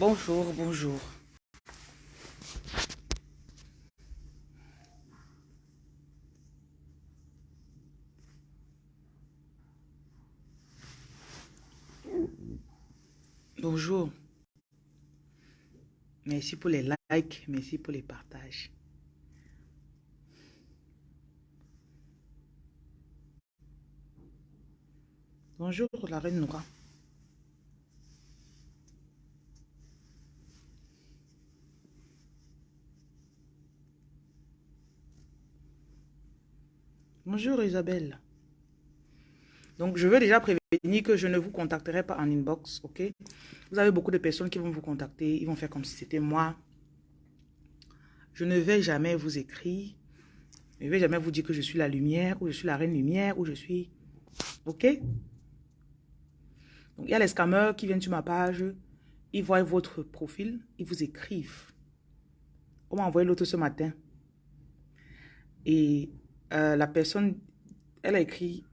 Bonjour, bonjour. Bonjour. Merci pour les likes, merci pour les partages. Bonjour la reine Noura. Bonjour Isabelle. Donc, je veux déjà prévenir que je ne vous contacterai pas en inbox, ok? Vous avez beaucoup de personnes qui vont vous contacter, ils vont faire comme si c'était moi. Je ne vais jamais vous écrire. Je ne vais jamais vous dire que je suis la lumière, ou je suis la reine lumière, ou je suis... Ok? Donc, il y a les scammers qui viennent sur ma page, ils voient votre profil, ils vous écrivent. On m'a envoyé l'autre ce matin. Et euh, la personne, elle a écrit,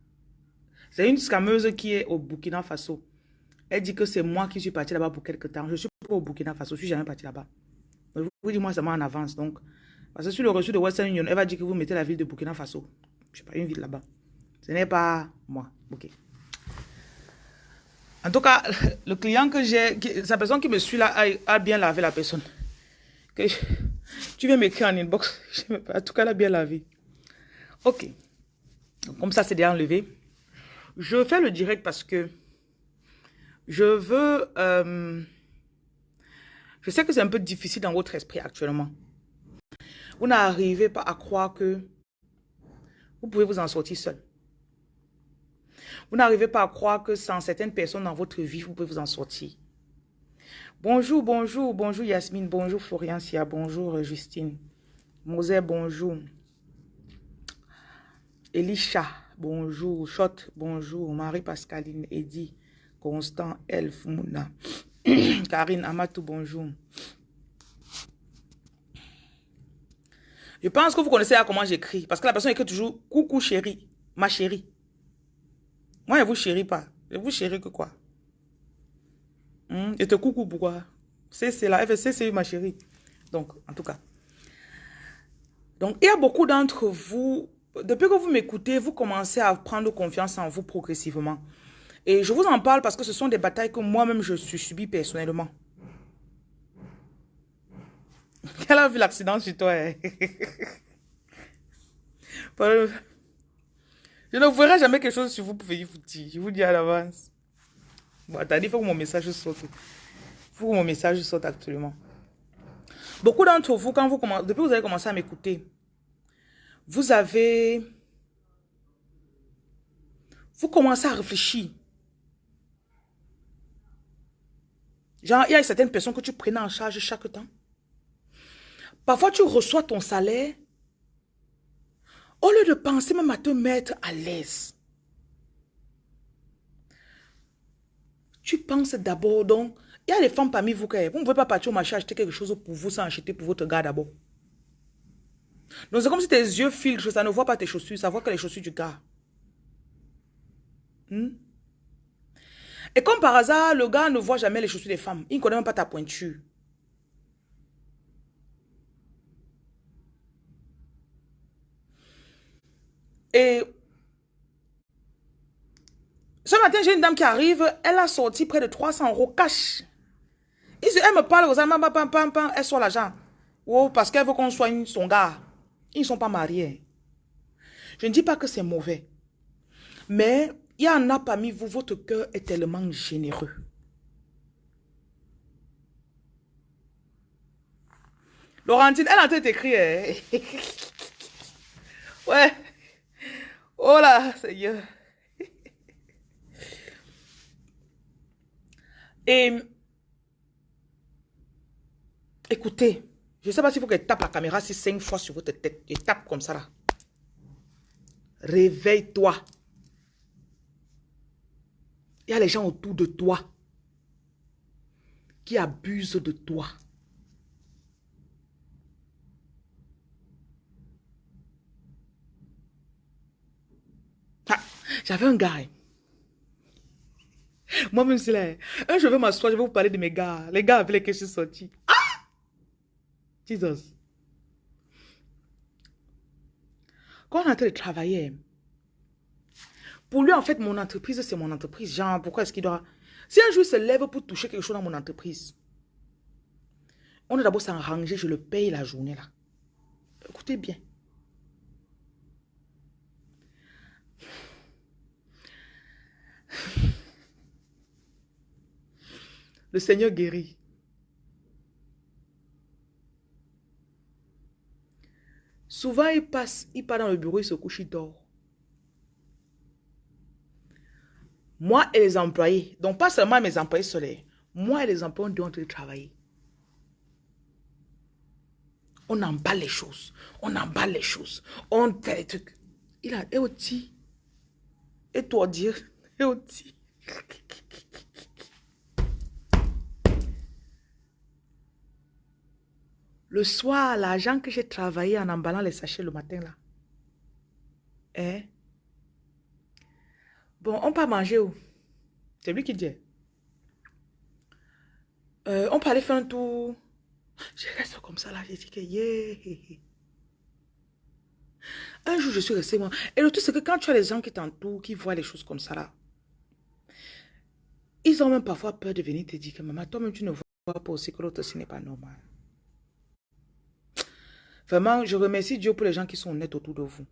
c'est une scammeuse qui est au Burkina Faso. Elle dit que c'est moi qui suis parti là-bas pour quelque temps. Je suis pas au Burkina Faso, je suis jamais parti là-bas. Vous dis moi seulement en avance. Donc, parce que sur le reçu de Western Union, elle va dire que vous mettez la ville de Burkina Faso. Je sais pas, une ville là-bas. Ce n'est pas moi. Ok. En tout cas, le client que j'ai, sa personne qui me suit là, a, bien lavé la personne. Tu viens m'écrire en inbox. En tout cas, elle a bien lavé. Ok. comme ça, c'est déjà enlevé. Je fais le direct parce que je veux... Euh, je sais que c'est un peu difficile dans votre esprit actuellement. Vous n'arrivez pas à croire que vous pouvez vous en sortir seul. Vous n'arrivez pas à croire que sans certaines personnes dans votre vie, vous pouvez vous en sortir. Bonjour, bonjour, bonjour Yasmine, bonjour Florian bonjour Justine. Mosé, bonjour. Elisha, bonjour. Shot, bonjour. Marie-Pascaline, Eddy, Constant, Elf, Mouna. Karine, Amatou, bonjour. Je pense que vous connaissez comment j'écris. Parce que la personne écrit toujours « Coucou chérie, ma chérie ». Moi, je vous chéris pas. Je vous chéris que quoi? Hmm? Et te coucou pourquoi? C'est là. c'est ma chérie. Donc, en tout cas. Donc, il y a beaucoup d'entre vous depuis que vous m'écoutez, vous commencez à prendre confiance en vous progressivement. Et je vous en parle parce que ce sont des batailles que moi-même je suis subi personnellement. Quelle a vu l'accident chez toi? Hein? je ne verrai jamais quelque chose sur vous pour vous dire. Je vous dis à l'avance. Bon, attendez, il faut que mon message sorte. Il faut que mon message sorte actuellement. Beaucoup d'entre vous, quand vous commencez, depuis que vous avez commencé à m'écouter, vous avez... Vous commencez à réfléchir. Genre, il y a certaines personnes que tu prenais en charge chaque temps. Parfois, tu reçois ton salaire. Au lieu de penser même à te mettre à l'aise. Tu penses d'abord, donc, il y a des femmes parmi vous qui, vous ne pouvez pas partir au marché acheter quelque chose pour vous sans acheter pour votre gars d'abord. Donc c'est comme si tes yeux filtrent, ça ne voit pas tes chaussures, ça voit que les chaussures du gars. Hmm? Et comme par hasard, le gars ne voit jamais les chaussures des femmes. Il ne connaît même pas ta pointure. Et ce matin, j'ai une dame qui arrive, elle a sorti près de 300 euros cash. Elle me parle, elle sort l'argent. Oh, parce qu'elle veut qu'on soigne son gars. Ils ne sont pas mariés. Je ne dis pas que c'est mauvais. Mais il y en a parmi vous, votre cœur est tellement généreux. Laurentine, elle a tout écrit. Hein. ouais. Oh là, Seigneur. Et écoutez, je ne sais pas s'il faut qu'elle tape la caméra si cinq fois sur votre tête. Et tape comme ça là. Réveille-toi. Il y a les gens autour de toi qui abusent de toi. Ah, j'avais un gars. Hein. Moi-même, c'est là. Un, je vais m'asseoir, je vais vous parler de mes gars. Les gars avec lesquels je suis sorti. Jesus. Quand on est en train de travailler, pour lui, en fait, mon entreprise, c'est mon entreprise. Genre, pourquoi est-ce qu'il doit... Si un jour il se lève pour toucher quelque chose dans mon entreprise, on doit d'abord s'arranger, je le paye la journée là. Écoutez bien. Le Seigneur guérit. Souvent, il passe, il part dans le bureau, il se couche, il dort. Moi et les employés, donc pas seulement mes employés solaires, moi et les employés, on doit travailler. On emballe les choses. On emballe les choses. On fait les trucs. Il a, et aussi, et toi dire, et aussi. Le soir, l'argent que j'ai travaillé en emballant les sachets le matin là. Hein? Bon, on peut manger où? C'est lui qui dit. Euh, on aller faire un tour. Je reste comme ça là, j'ai dit que yeah. Un jour, je suis resté moi. Et le truc, c'est que quand tu as les gens qui t'entourent, qui voient les choses comme ça là, ils ont même parfois peur de venir te dire que maman, toi-même, tu ne vois pas aussi que l'autre, ce n'est pas normal. Vraiment, je remercie Dieu pour les gens qui sont honnêtes autour de vous.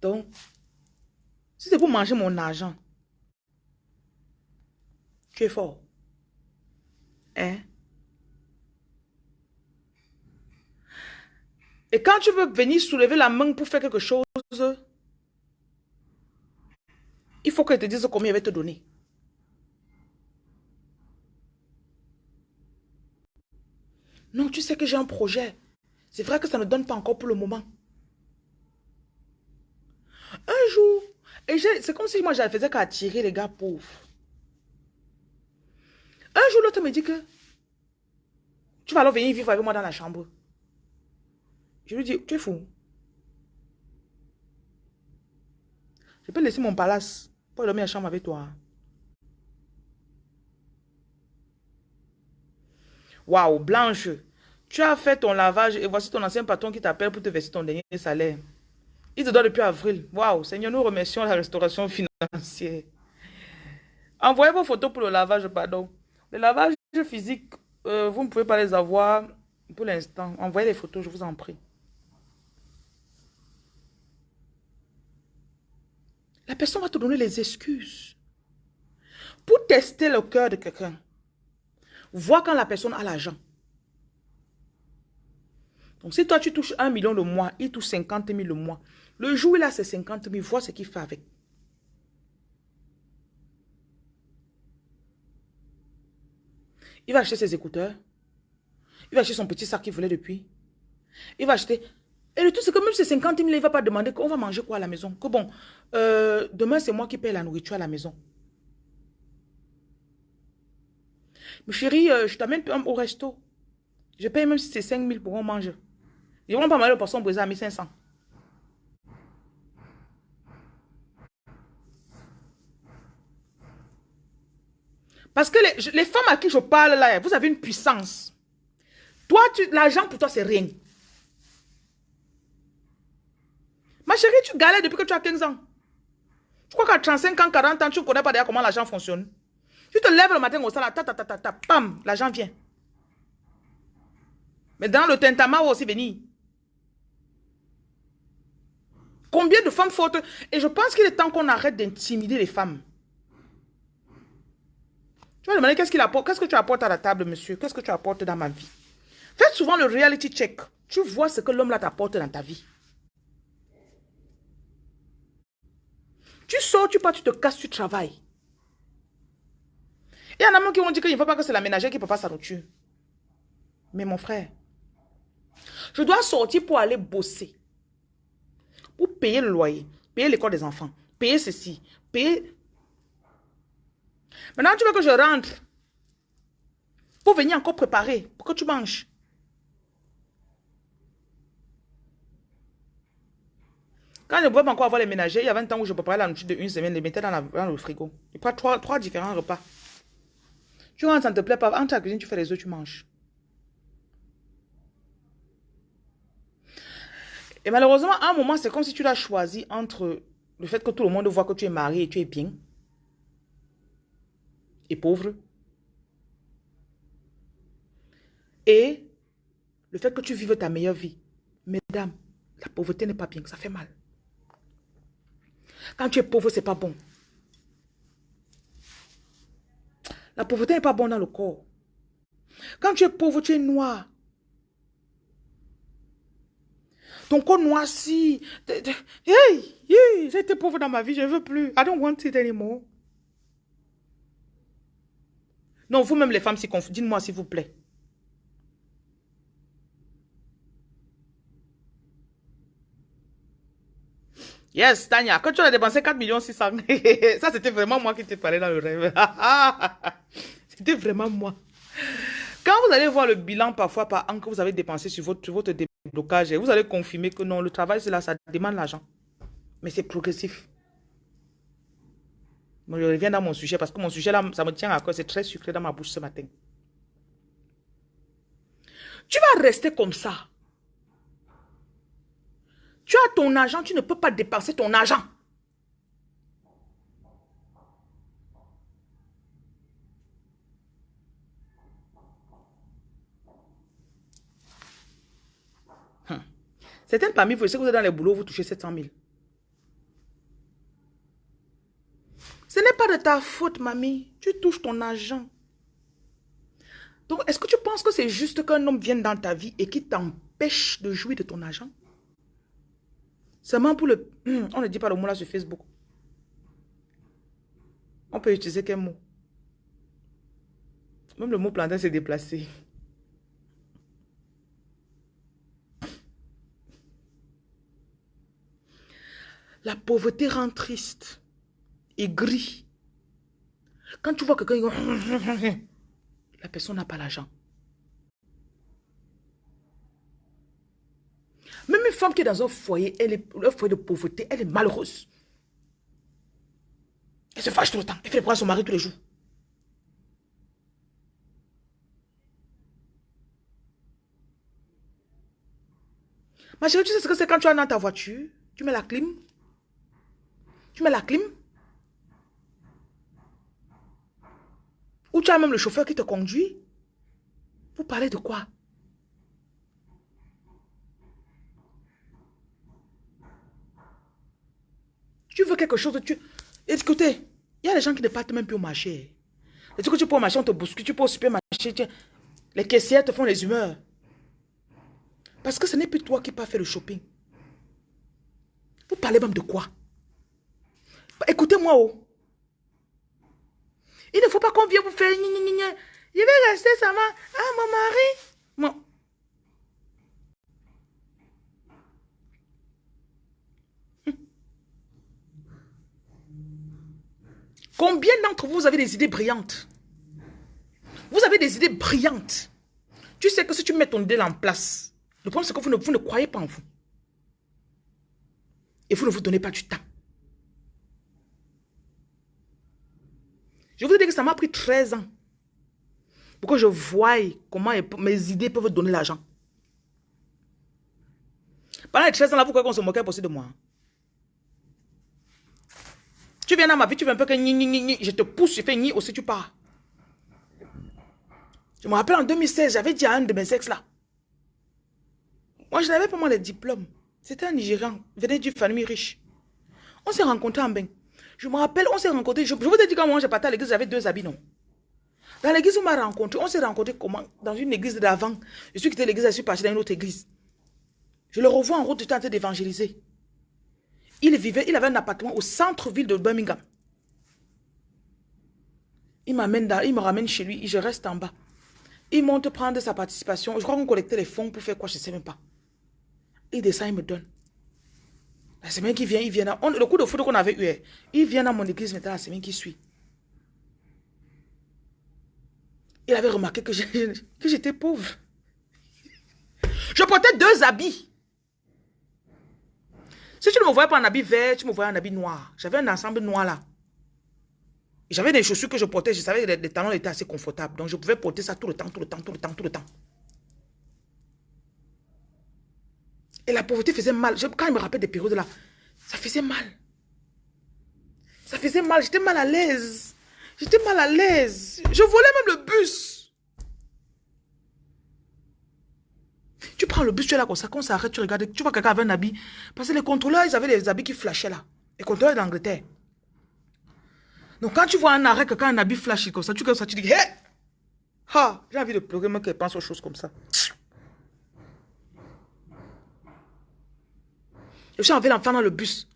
Donc, si c'est pour manger mon argent, tu es fort. Hein? Et quand tu veux venir soulever la main pour faire quelque chose, il faut qu'elle te dise combien elle va te donner. Non, tu sais que j'ai un projet. C'est vrai que ça ne donne pas encore pour le moment. Un jour, et c'est comme si moi, je faisais qu'attirer les gars pauvres. Un jour, l'autre me dit que tu vas alors venir vivre avec moi dans la chambre. Je lui dis, tu es fou. Je peux laisser mon palace pour dormir à la chambre avec toi. Waouh, Blanche, tu as fait ton lavage et voici ton ancien patron qui t'appelle pour te verser ton dernier salaire. Il te doit depuis avril. Waouh, Seigneur, nous remercions la restauration financière. Envoyez vos photos pour le lavage, pardon. Le lavage physique, euh, vous ne pouvez pas les avoir pour l'instant. Envoyez les photos, je vous en prie. La personne va te donner les excuses. Pour tester le cœur de quelqu'un. Vois quand la personne a l'argent. Donc, si toi, tu touches un million le mois, il touche 50 000 le mois. Le jour où il a ses 50 000, vois ce qu'il fait avec. Il va acheter ses écouteurs. Il va acheter son petit sac qu'il voulait depuis. Il va acheter... Et le tout, c'est que même ces 50 000, il ne va pas demander qu'on va manger quoi à la maison. Que bon, euh, demain, c'est moi qui paye la nourriture à la maison. Mais chérie, euh, je t'amène au resto. Je paye même si c'est 5 000 pour qu'on mange. Ils vont pas mal de poisson brisé à 1500. Parce que les, femmes à qui je parle là, vous avez une puissance. Toi, l'argent pour toi, c'est rien. Ma chérie, tu galères depuis que tu as 15 ans. Je crois qu'à 35 ans, 40 ans, tu ne connais pas d'ailleurs comment l'argent fonctionne. Tu te lèves le matin au salon, ta ta ta ta ta, pam, l'argent vient. Mais dans le tentama aussi venir. Combien de femmes fortes Et je pense qu'il est temps qu'on arrête d'intimider les femmes. Tu vas demander qu'est-ce qu'il apporte, qu'est-ce que tu apportes à la table, monsieur? Qu'est-ce que tu apportes dans ma vie? Faites souvent le reality check. Tu vois ce que l'homme là t'apporte dans ta vie. Tu sors, tu pars, tu te casses, tu travailles. Il y en a même qui vont dire qu'il ne faut pas que c'est la ménagère qui pas sa nourriture. Mais mon frère, je dois sortir pour aller bosser pour payer le loyer, payer l'école des enfants, payer ceci, payer... Maintenant, tu veux que je rentre Pour venir encore préparer, pour que tu manges. Quand je ne pouvais pas encore avoir les ménagers, il y avait un temps où je préparais la nourriture de une semaine, les mettais dans, le frigo. Et pas trois, trois différents repas. Tu rentres, ça ne te plaît pas, entre la cuisine, tu fais les œufs, tu manges. Et malheureusement, à un moment, c'est comme si tu l'as choisi entre le fait que tout le monde voit que tu es marié et tu es bien et pauvre et le fait que tu vives ta meilleure vie. Mesdames, la pauvreté n'est pas bien, ça fait mal. Quand tu es pauvre, c'est pas bon. La pauvreté n'est pas bonne dans le corps. Quand tu es pauvre, tu es noir. Ton corps noirci. Hey, j'ai été pauvre dans ma vie, je ne veux plus. I don't want it anymore. Non, vous-même les femmes, dites-moi s'il vous plaît. Yes, Tania, quand tu as dépensé 4 millions 600, ça c'était vraiment moi qui t'ai parlé dans le rêve. c'était vraiment moi. Quand vous allez voir le bilan parfois par an que vous avez dépensé sur votre, déblocage, vous allez confirmer que non, le travail là, ça demande l'argent. Mais c'est progressif. Je reviens dans mon sujet parce que mon sujet là, ça me tient à cœur, c'est très sucré dans ma bouche ce matin. Tu vas rester comme ça. Tu as ton argent, tu ne peux pas dépenser ton argent. Hum. Certains parmi vous, si vous êtes dans les boulots, vous touchez 700 000. Ce n'est pas de ta faute, mamie. Tu touches ton argent. Donc, est-ce que tu penses que c'est juste qu'un homme vienne dans ta vie et qui t'empêche de jouir de ton argent? Seulement pour le... On ne dit pas le mot là sur Facebook. On peut utiliser quel mot Même le mot plantain s'est déplacé. La pauvreté rend triste et gris. Quand tu vois quelqu'un, la personne n'a pas l'argent. Même une femme qui est dans un foyer, elle est, un foyer de pauvreté, elle est malheureuse. Elle se fâche tout le temps. Elle fait les à son mari tous les jours. Ma chérie, tu sais ce que c'est quand tu es dans ta voiture? Tu mets la clim? Tu mets la clim? Ou tu as même le chauffeur qui te conduit? Vous parlez de quoi? Tu veux quelque chose, tu... Écoutez, il y a des gens qui ne partent même plus au marché. Et que tu peux au marché, on te bouscule, tu peux au supermarché, les caissières te font les humeurs. Parce que ce n'est plus toi qui pas fait le shopping. Vous parlez même de quoi? Écoutez-moi, oh. Il ne faut pas qu'on vienne vous faire... Je vais rester seulement. Ah, mon mari. Combien d'entre vous avez des idées brillantes Vous avez des idées brillantes. Tu sais que si tu mets ton idée en place, le problème c'est que vous ne, croyez pas en vous. Et vous ne vous donnez pas du temps. Je vous dis que ça m'a pris 13 ans pour que je voie comment mes idées peuvent donner l'argent. Pendant les 13 ans vous croyez qu'on se moquait aussi de moi tu viens dans ma vie, tu veux un peu que ni, ni, ni, je te pousse, je fais ni aussi tu pars. Je me rappelle en 2016, j'avais dit à un de mes ex là. Moi, je n'avais pas moi les diplômes. C'était un Nigérian, venait d'une famille riche. On s'est rencontrés en bain. Je me rappelle, on s'est rencontrés. Je, vous ai dit quand moi j'ai parti à l'église, j'avais deux habits, non. Dans l'église on m'a rencontré, on s'est rencontrés comment? Dans une église d'avant. Je suis quitté l'église, je suis parti dans une autre église. Je le revois en route, j'étais en train d'évangéliser. Il vivait, il avait un appartement au centre-ville de Birmingham. Il m'amène il me ramène chez lui, je reste en bas. Il monte prendre sa participation. Je crois qu'on collectait les fonds pour faire quoi, je ne sais même pas. Il descend, il me donne. La semaine qui vient, il vient. le coup de foudre qu'on avait eu, eh, il vient dans mon église maintenant la semaine qui suit. Il avait remarqué que j'étais pauvre. Je portais deux habits. Si tu ne me voyais pas en habit vert, tu me voyais en habit noir. J'avais un ensemble noir là. J'avais des chaussures que je portais. Je savais que les, talons étaient assez confortables. Donc, je pouvais porter ça tout le temps, tout le temps, tout le temps, tout le temps. Et la pauvreté faisait mal. quand je me rappelle des périodes là, ça faisait mal. Ça faisait mal. J'étais mal à l'aise. J'étais mal à l'aise. Je volais même le bus. Tu prends le bus, tu es là comme ça. Quand ça arrête, tu regardes. Tu vois quelqu'un avait un habit. Parce que les contrôleurs, ils avaient des habits qui flashaient là. Les contrôleurs d'Angleterre. Donc quand tu vois un arrêt, quelqu'un un habit flashy comme ça, tu comme ça, tu dis, hé! Ha! J'ai envie de pleurer, moi, qu'elle pense aux choses comme ça. Je suis envie d'enfant dans le bus.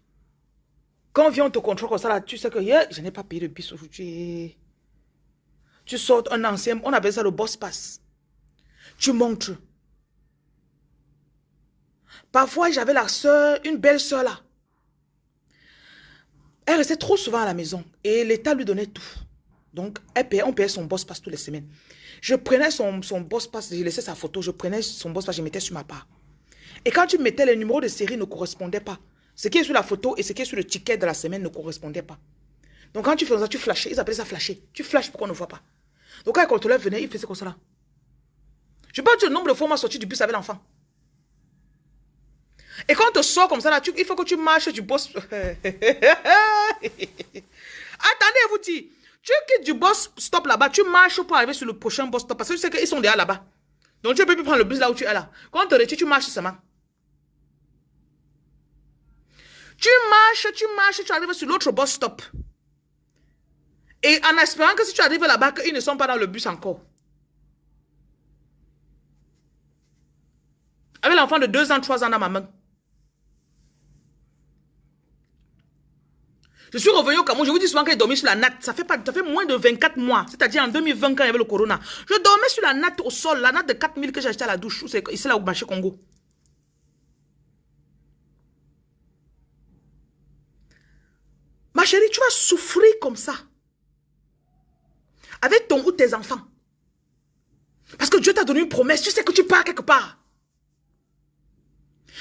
Quand on vient, on te contrôle comme ça, là, tu sais que je n'ai pas payé le bus aujourd'hui. Tu sors un ancien, on appelle ça le boss pass. Tu montres. Parfois, j'avais la soeur, une belle soeur là. Elle restait trop souvent à la maison et l'État lui donnait tout. Donc, elle payait, on payait son boss pass toutes les semaines. Je prenais son, boss pass, je laissais sa photo, je prenais son boss pass, je mettais sur ma part. Et quand tu mettais, les numéros de série ne correspondaient pas. Ce qui est sur la photo et ce qui est sur le ticket de la semaine ne correspondaient pas. Donc quand tu faisais ça, tu flashais. Ils appelaient ça flasher. Tu flashes pour qu'on ne voit pas? Donc quand le contrôleur venait, il faisait comme ça là. Je peux te dire le nombre de fois où m'a sorti du bus avec l'enfant. Et quand on te sort comme ça, là, il faut que tu marches du boss. Attendez, vous dis. Tu quittes du boss stop là-bas, tu marches pour arriver sur le prochain boss stop parce que tu sais qu'ils sont déjà là-bas. Donc tu peux plus prendre le bus là où tu es là. Quand on te retire, tu marches seulement. Tu marches, tu marches, tu arrives sur l'autre boss stop. Et en espérant que si tu arrives là-bas, qu'ils ne sont pas dans le bus encore. Avec l'enfant de 2 ans, 3 ans dans ma main. Je suis revenu au Cameroun, je vous dis souvent que j'ai dormi sur la natte. Ça fait, pas, ça fait moins de 24 mois, c'est-à-dire en 2020 quand il y avait le corona. Je dormais sur la natte au sol, la natte de 4000 que j'ai acheté à la douche, c'est ici là au marché Congo. Ma chérie, tu vas souffrir comme ça. Avec ton ou tes enfants. Parce que Dieu t'a donné une promesse, tu sais que tu pars quelque part.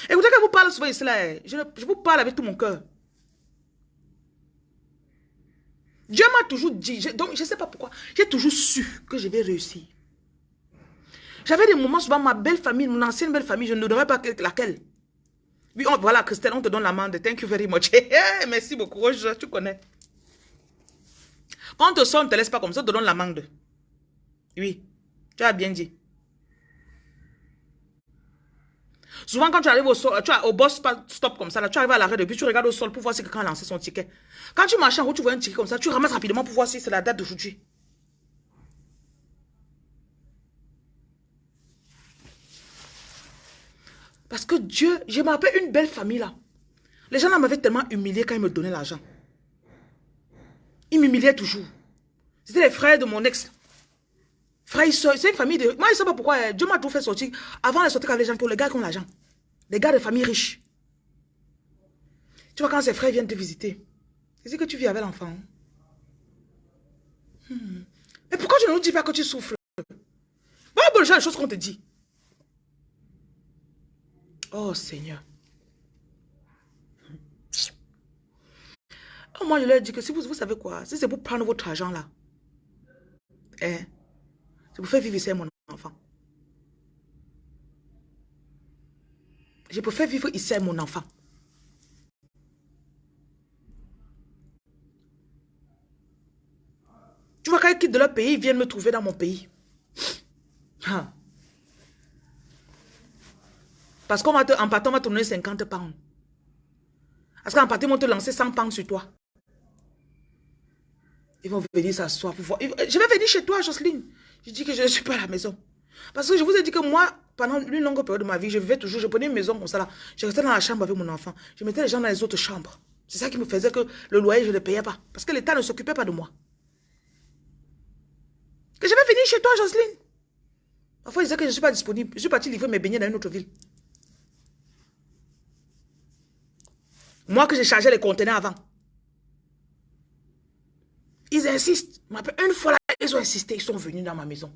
Écoutez, quand je vous parle souvent ici, là, je vous parle avec tout mon cœur. Dieu m'a toujours dit, donc je ne sais pas pourquoi, j'ai toujours su que je vais réussir. J'avais des moments souvent, ma belle famille, mon ancienne belle famille, je ne donnerais pas laquelle. Oui, voilà, Christelle, on te donne l'amende. Thank you very much. Merci beaucoup, tu connais. Quand on te sort, on ne te laisse pas comme ça, on te donne l'amende. Oui, tu as bien dit. Souvent, quand tu arrives au, sol, tu as, au boss stop comme ça, là, tu arrives à l'arrêt de tu regardes au sol pour voir si quelqu'un a lancé son ticket. Quand tu marches en route, tu vois un ticket comme ça, tu ramasses rapidement pour voir si c'est la date d'aujourd'hui. Parce que Dieu, je me rappelle une belle famille là. Les gens là m'avaient tellement humilié quand ils me donnaient l'argent. Ils m'humiliaient toujours. C'était les frères de mon ex. Frère, c'est une famille de... Moi, je ne sais pas pourquoi. Euh, Dieu m'a tout fait sortir. Avant de sortir avec les gens, pour les gars qui ont l'argent. Les gars de famille riches. Tu vois, quand ses frères viennent te visiter, c'est que tu vis avec l'enfant. Hmm. Mais pourquoi tu ne nous dis pas que tu souffres? Voilà bon, les choses qu'on te dit. Oh Seigneur. Oh, moi, je leur dis que si vous, savez quoi, si c'est pour prendre votre argent là, eh, je préfère vivre ici avec mon enfant. Je préfère vivre ici avec mon enfant. Tu vois, quand ils quittent de leur pays, ils viennent me trouver dans mon pays. Ah. Parce qu'en partant, on va te donner 50 pounds. Parce qu'en partant, ils vont te lancer 100 pounds sur toi. Ils vont venir s'asseoir pour voir. Je vais venir chez toi, Jocelyne. Je dis que je ne suis pas à la maison. Parce que je vous ai dit que moi, pendant une longue période de ma vie, je vivais toujours, je prenais une maison comme ça là. Je restais dans la chambre avec mon enfant. Je mettais les gens dans les autres chambres. C'est ça qui me faisait que le loyer, je ne le payais pas. Parce que l'État ne s'occupait pas de moi. Que je vais venir chez toi, Jocelyne. Parfois, ils disaient que je ne suis pas disponible. Je suis parti livrer mes beignets dans une autre ville. Moi que j'ai chargé les conteneurs avant. Ils insistent. Une fois là, Ils ont insisté, ils sont venus dans ma maison.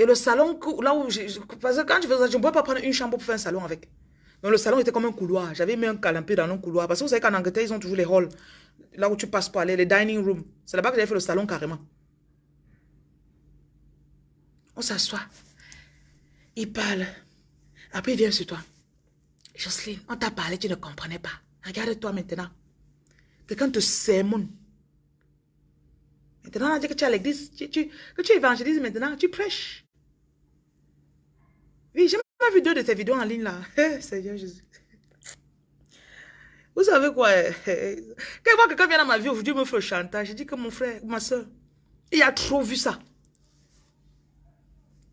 Et le salon, là où je... Parce que quand je faisais ça, je ne pouvais pas prendre une chambre pour faire un salon avec. Donc le salon était comme un couloir. J'avais mis un calampé dans un couloir. Parce que vous savez qu'en Angleterre, ils ont toujours les halls. Là où tu passes pour aller, les dining rooms. C'est là-bas que j'avais fait le salon carrément. On s'assoit. Il parle. Après, il vient sur toi. Jocelyne, on t'a parlé, tu ne comprenais pas. Regarde-toi maintenant. Quelqu'un te sermonne. Maintenant, on dit que tu es à l'église, que tu évangélises maintenant, tu prêches. Oui, j'ai même vu deux de tes vidéos en ligne là. Seigneur Jésus. Vous savez quoi? Quand quelqu'un vient dans ma vie aujourd'hui me fait chantage, je dis que mon frère, ma soeur, il a trop vu ça.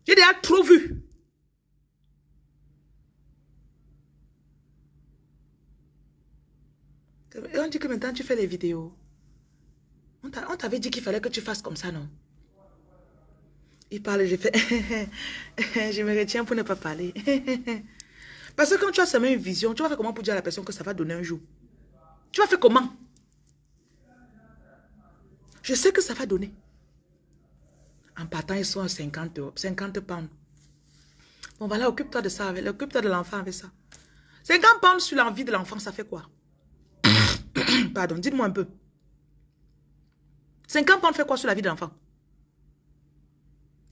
J'ai déjà trop vu. Et on dit que maintenant tu fais les vidéos. On t'avait dit qu'il fallait que tu fasses comme ça, non? Il parle, je fais, je me retiens pour ne pas parler. Parce que quand tu as seulement une vision, tu vas faire comment pour dire à la personne que ça va donner un jour? Tu vas faire comment? Je sais que ça va donner. En partant, ils sont à 50, 50 pounds. Bon, voilà, occupe-toi de ça, occupe-toi de l'enfant avec ça. 50 pounds sur l'envie de l'enfant, ça fait quoi? Pardon, dites-moi un peu. 50 pounds fait quoi sur la vie de l'enfant?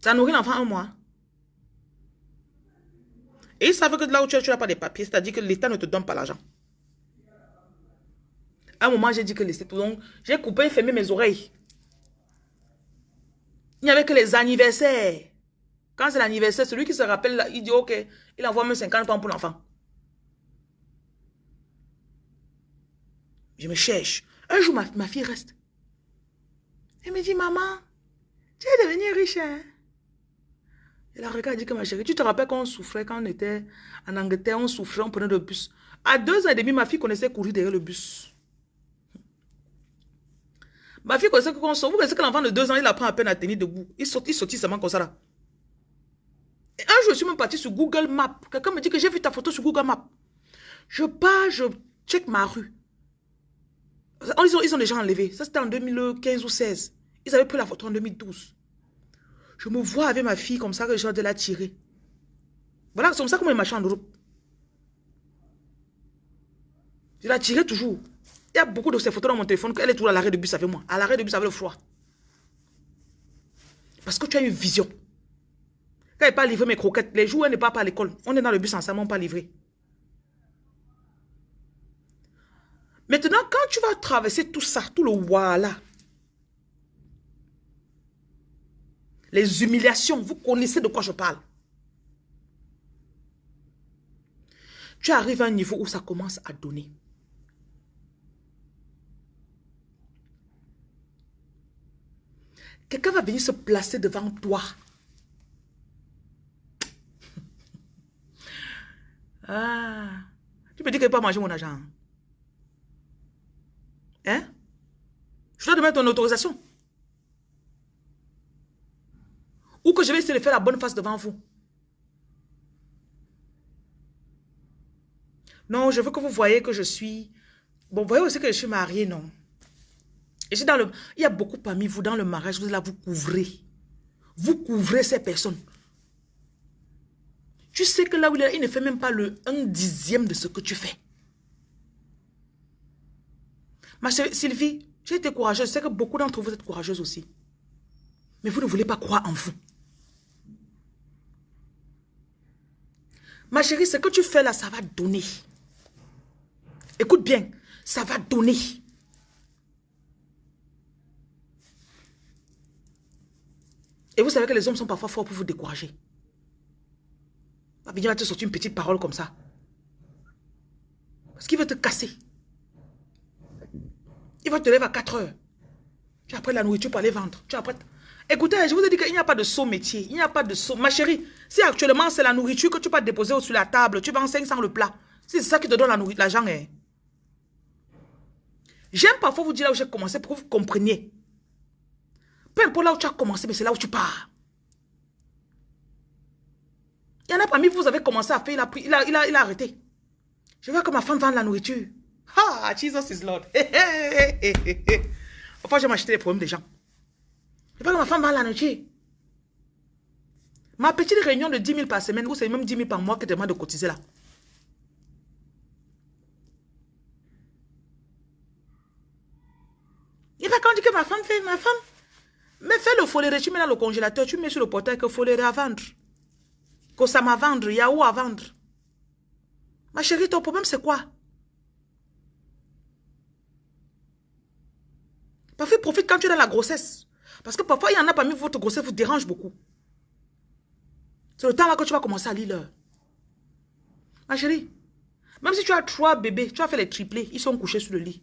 Ça nourrit l'enfant un mois. Et ils savent que là où tu n'as pas de papiers, c'est-à-dire que l'État ne te donne pas l'argent. À un moment, j'ai dit que l'État... Donc, j'ai coupé et fermé mes oreilles. Il n'y avait que les anniversaires. Quand c'est l'anniversaire, celui qui se rappelle, il dit, ok, il envoie même 50 pounds pour l'enfant. Je me cherche. Un jour, ma, fille reste. Elle me dit, maman, tu es devenue riche, hein? Et la regarde, dit que ma chérie, tu te rappelles quand on souffrait, quand on était en Angleterre, on souffrait, on prenait le bus. À deux ans et demi, ma fille connaissait courir derrière le bus. Ma fille connaissait qu'on sort. Vous connaissez que l'enfant de deux ans, il apprend à peine à tenir debout. Il saute seulement comme ça là. Et un jour, je suis même parti sur Google Maps. Quelqu'un me dit que j'ai vu ta photo sur Google Maps. Je pars, je check ma rue. Ils ont, ils ont déjà enlevé. Ça, c'était en 2015 ou 16. Ils avaient pris la photo en 2012. Je me vois avec ma fille comme ça, que j'ai de la tirer. Voilà, c'est comme ça que moi, je marche en Europe. Je la tirais toujours. Il y a beaucoup de ces photos dans mon téléphone qu'elle est toujours à l'arrêt de bus avec moi. À l'arrêt de bus avec le froid. Parce que tu as une vision. Quand elle pas livré mes croquettes, les jours où elle n'est pas à l'école, on est dans le bus ensemble, on pas livré. Maintenant, quand tu vas traverser tout ça, tout le voilà, les humiliations, vous connaissez de quoi je parle. Tu arrives à un niveau où ça commence à donner. Quelqu'un va venir se placer devant toi. Ah, tu me dis qu'il ne pas manger mon argent. Hein? Je dois demander ton autorisation. Ou que je vais essayer de faire la bonne face devant vous. Non, je veux que vous voyez que je suis... Bon, vous voyez aussi que je suis mariée, non? Et dans le... Il y a beaucoup parmi vous dans le mariage, vous là, vous couvrez. Vous couvrez ces personnes. Tu sais que là où il est, il ne fait même pas le un dixième de ce que tu fais. Ma Sylvie, j'ai été courageuse. Je sais que beaucoup d'entre vous êtes courageuses aussi. Mais vous ne voulez pas croire en vous. Ma chérie, ce que tu fais là, ça va donner. Écoute bien, ça va donner. Et vous savez que les hommes sont parfois forts pour vous décourager. Il va te sortir une petite parole comme ça. Parce qu'il veut te casser. Il va te lever à 4 heures. Tu as pris la nourriture pour aller vendre. Tu as Écoutez, je vous ai dit qu'il n'y a pas de saut métier. Il n'y a pas de saut. Ma chérie, si actuellement c'est la nourriture que tu vas déposer sur la table, tu vends 500 le plat. C'est ça qui te donne l'argent. Hein. J'aime parfois vous dire là où j'ai commencé pour que vous compreniez. Peu importe là où tu as commencé, mais c'est là où tu pars. Il y en a parmi vous, vous avez commencé à faire, il a, pris, il a, il a, il a arrêté. Je vois que ma femme vend la nourriture. Ah, Jesus is Lord. Enfin, je m'acheter les problèmes des gens. Je pas que ma femme va à la nourriture. Ma petite réunion de 10 000 par semaine, ou c'est même 10 000 par mois que tu demandes de cotiser là. Il va quand dire que ma femme fait, ma femme, mais fais le foléré, tu mets dans le congélateur, tu mets sur le portail que foléré à vendre. Que ça m'a vendre, il y a où à vendre? Ma chérie, ton problème c'est quoi? Parfois, profite quand tu es dans la grossesse. Parce que parfois, il y en a parmi votre grossesse vous dérange beaucoup. C'est le temps là que tu vas commencer à lire l'heure. Ma chérie, même si tu as trois bébés, tu as fait les triplés, ils sont couchés sur le lit.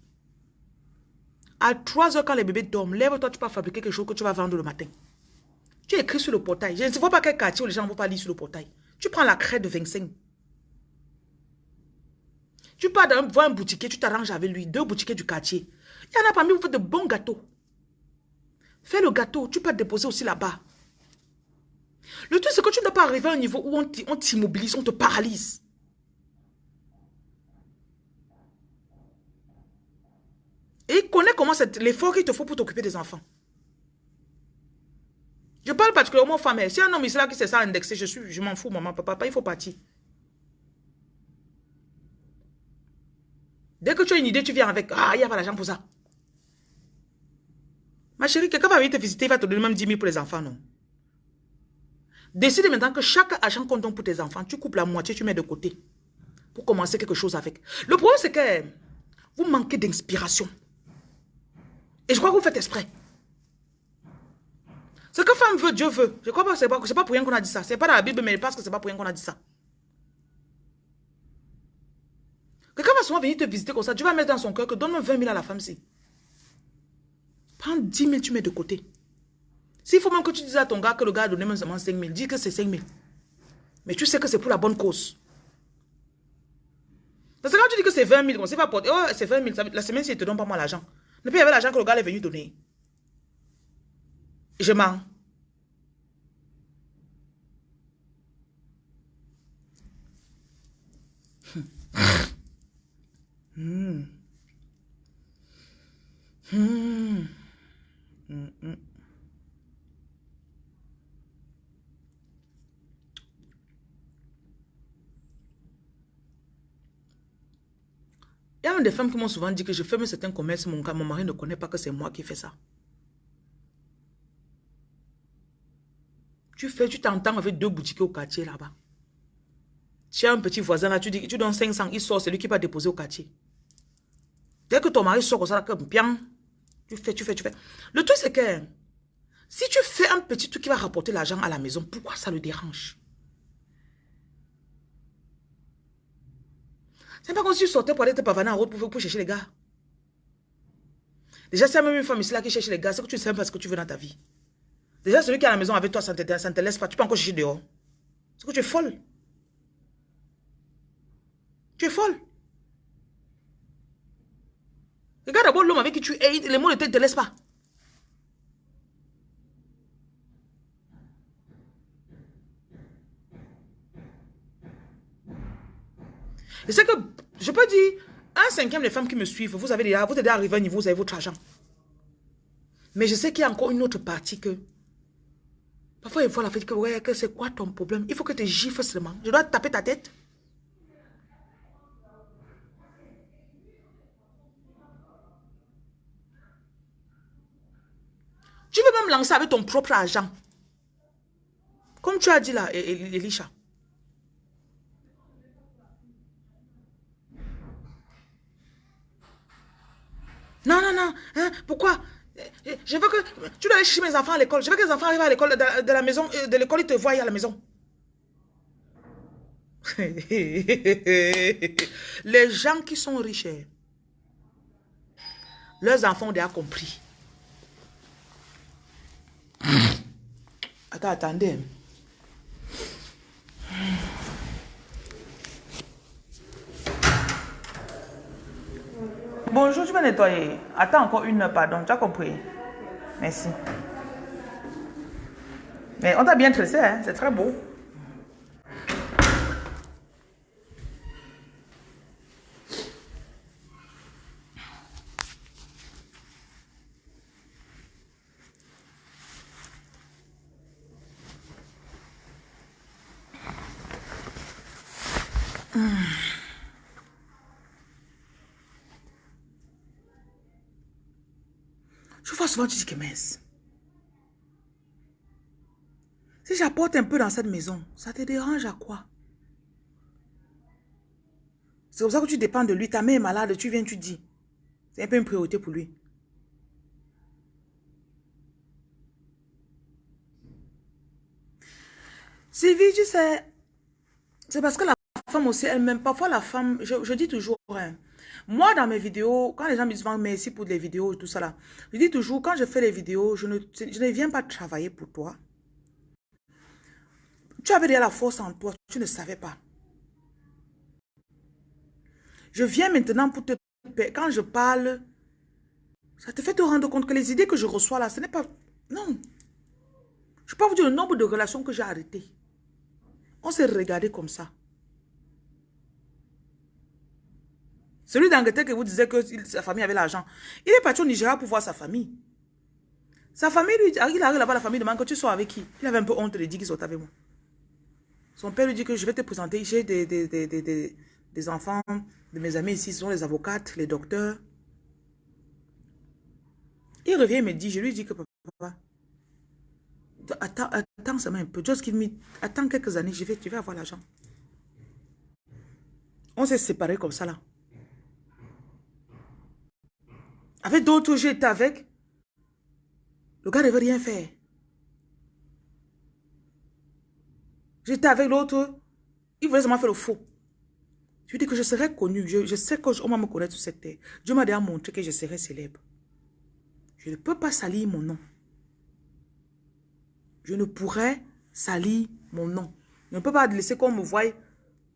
À 3 heures, quand les bébés dorment, lève-toi, tu peux fabriquer quelque chose que tu vas vendre le matin. Tu écris sur le portail. Je ne sais pas quel quartier où les gens ne vont pas lire sur le portail. Tu prends la craie de 25. Tu pars dans, voir un boutiquier, tu t'arranges avec lui, deux boutiquiers du quartier. Il y en a parmi vous faites de bons gâteaux. Fais le gâteau, tu peux te déposer aussi là-bas. Le truc, c'est que tu ne dois pas arriver à un niveau où on t'immobilise, on te paralyse. Et il connaît comment c'est l'effort qu'il te faut pour t'occuper des enfants. Je parle particulièrement aux femmes. Si un homme est là qui sait ça indexé, je je m'en fous, maman, papa, il faut partir. Dès que tu as une idée, tu viens avec, ah, il y a pas l'argent pour ça. Ma chérie, quelqu'un va venir te visiter, il va te donner même 10 000 pour les enfants, non? Décide maintenant que chaque argent compte pour tes enfants, tu coupes la moitié, tu mets de côté. Pour commencer quelque chose avec. Le problème, c'est que vous manquez d'inspiration. Et je crois que vous faites exprès. Ce que femme veut, Dieu veut. Je crois pas que c'est pas, pas pour rien qu'on a dit ça. C'est pas dans la Bible, mais parce que c'est pas pour rien qu'on a dit ça. Quelqu'un va souvent venir te visiter comme ça. Tu vas mettre dans son cœur que donne-moi 20 000 à la femme-ci. Prends 10 000, tu mets de côté. S'il faut même que tu dises à ton gars que le gars a donné même seulement 5 000, dis que c'est 5 000. Mais tu sais que c'est pour la bonne cause. Parce que quand tu dis que c'est 20 000, c'est pas pour... Oh, c'est 20 000, la semaine, si il te donne pas moi l'argent. Ne puis il y avait l'argent que le gars est venu donner. Je mens. Hmm. Hmm. Hmm. Il y a des femmes qui m'ont souvent dit que je ferme certains commerces, mon, mon mari ne connaît pas que c'est moi qui fais ça. Tu fais, tu t'entends avec deux boutiques au quartier là-bas. Tu as un petit voisin là, tu dis, tu donnes 500, il sort, c'est lui qui va déposer au quartier. Dès que ton mari sort comme ça, bien, tu fais, tu fais, tu fais. Le truc c'est que, si tu fais un petit truc qui va rapporter l'argent à la maison, pourquoi ça le dérange? C'est pas comme si tu sortais pour aller te pavaner en route pour, chercher les gars. Déjà, c'est même une femme ici là qui cherche les gars, c'est que tu sais pas ce que tu veux dans ta vie. Déjà, celui qui est à la maison avec toi, ça ne te, laisse pas. Tu peux encore chercher dehors. C'est que tu es folle. Tu es folle. Regarde d'abord l'homme avec qui tu es, les mots ne te, laissent pas. Et c'est que, je peux dire, un cinquième des femmes qui me suivent, vous avez déjà, vous êtes déjà arrivé à un niveau, vous avez votre argent. Mais je sais qu'il y a encore une autre partie que, parfois il faut la faire que, ouais, que c'est quoi ton problème? Il faut que tu gifles seulement. Je dois taper ta tête. Tu veux même lancer avec ton propre argent. Comme tu as dit là, Elisha. Non, non, non. Hein, pourquoi? Je veux que... Tu dois aller chercher mes enfants à l'école. Je veux que les enfants arrivent à l'école de, la maison, euh, de l'école, ils te voient à la maison. les gens qui sont riches, hein, leurs enfants ont déjà compris. Attends, attendez. Bonjour, tu vas nettoyer. Attends encore une heure, pardon. Tu as compris. Merci. Mais on t'a bien tressé, hein? c'est très beau. Que mince. Si j'apporte un peu dans cette maison, ça te dérange à quoi? C'est comme ça que tu dépends de lui. Ta mère est malade, tu viens, tu dis. C'est un peu une priorité pour lui. Sylvie, tu sais, c'est parce que la femme aussi elle-même, parfois la femme, je, dis toujours, hein, moi dans mes vidéos, quand les gens me disent merci pour les vidéos et tout ça je dis toujours, quand je fais les vidéos, je ne, viens pas travailler pour toi. Tu avais déjà la force en toi, tu ne savais pas. Je viens maintenant pour te... Quand je parle, ça te fait te rendre compte que les idées que je reçois là, ce n'est pas... Non. Je peux vous dire le nombre de relations que j'ai arrêtées. On s'est regardé comme ça. Celui d'Angleterre que vous disiez que sa famille avait l'argent, il est parti au Nigeria pour voir sa famille. Sa famille, lui, il arrive là-bas, la famille demande que tu sois avec qui Il avait un peu honte de dire qu'il soit avec moi. Son père lui dit que je vais te présenter, j'ai des, des, des, des, enfants de mes amis ici, ce sont les avocates, les docteurs. Il revient et me dit, je lui dis que papa, attends, attends seulement un peu, just give me, attends quelques années, je vais, tu vas avoir l'argent. On s'est séparés comme ça là. Avec d'autres, j'étais avec. Le gars ne veut rien faire. J'étais avec l'autre. Il voulait seulement faire le faux. Je dis que je serais connu. Je, sais qu'on va me connaître sur cette terre. Dieu m'a déjà montré que je serais célèbre. Je ne peux pas salir mon nom. Je ne pourrais salir mon nom. Je ne peux pas laisser qu'on me voie.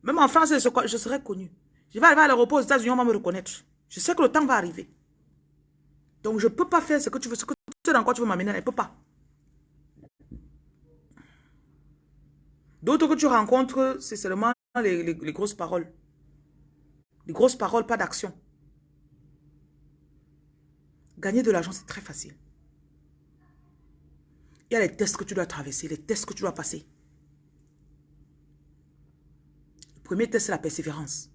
Même en France, je serais connu. Je vais arriver à l'aéroport aux États-Unis, on va me reconnaître. Je sais que le temps va arriver. Donc, je ne peux pas faire ce que tu veux, ce que tu dans quoi tu veux m'amener. Je ne peux pas. D'autres que tu rencontres, c'est seulement les, grosses paroles. Les grosses paroles, pas d'action. Gagner de l'argent, c'est très facile. Il y a les tests que tu dois traverser, les tests que tu dois passer. Le premier test, c'est la persévérance.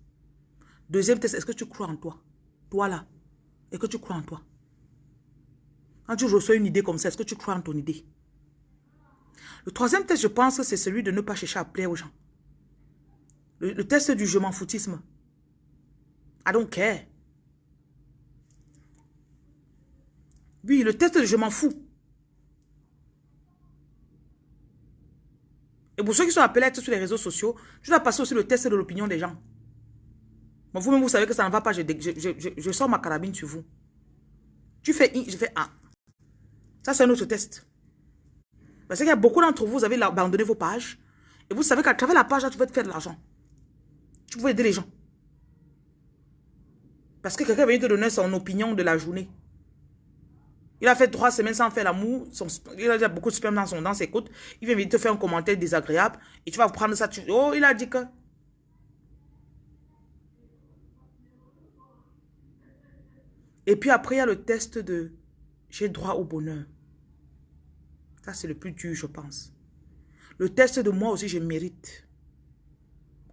Deuxième test, est-ce que tu crois en toi? Toi là. Est-ce que tu crois en toi? Tu reçois une idée comme ça, est-ce que tu crois en ton idée? Le troisième test, je pense, c'est celui de ne pas chercher à plaire aux gens. Le, test du je m'en foutisme. I don't care. Oui, le test de je m'en fous. Et pour ceux qui sont appelés à être sur les réseaux sociaux, je dois passer aussi le test de l'opinion des gens. vous-même, vous savez que ça ne va pas, je, je, sors ma carabine sur vous. Tu fais je fais A. Ça, c'est un autre test. Parce qu'il y a beaucoup d'entre vous, vous avez abandonné vos pages. Et vous savez qu'à travers la page, là, tu peux te faire de l'argent. Tu peux aider les gens. Parce que quelqu'un vient te donner son opinion de la journée. Il a fait trois semaines sans faire l'amour. Il a déjà beaucoup de sperme dans, son, dans ses côtes. Il vient te faire un commentaire désagréable. Et tu vas prendre ça. Oh, il a dit que... Et puis après, il y a le test de j'ai droit au bonheur. Ça, c'est le plus dur, je pense. Le test de moi aussi, je mérite.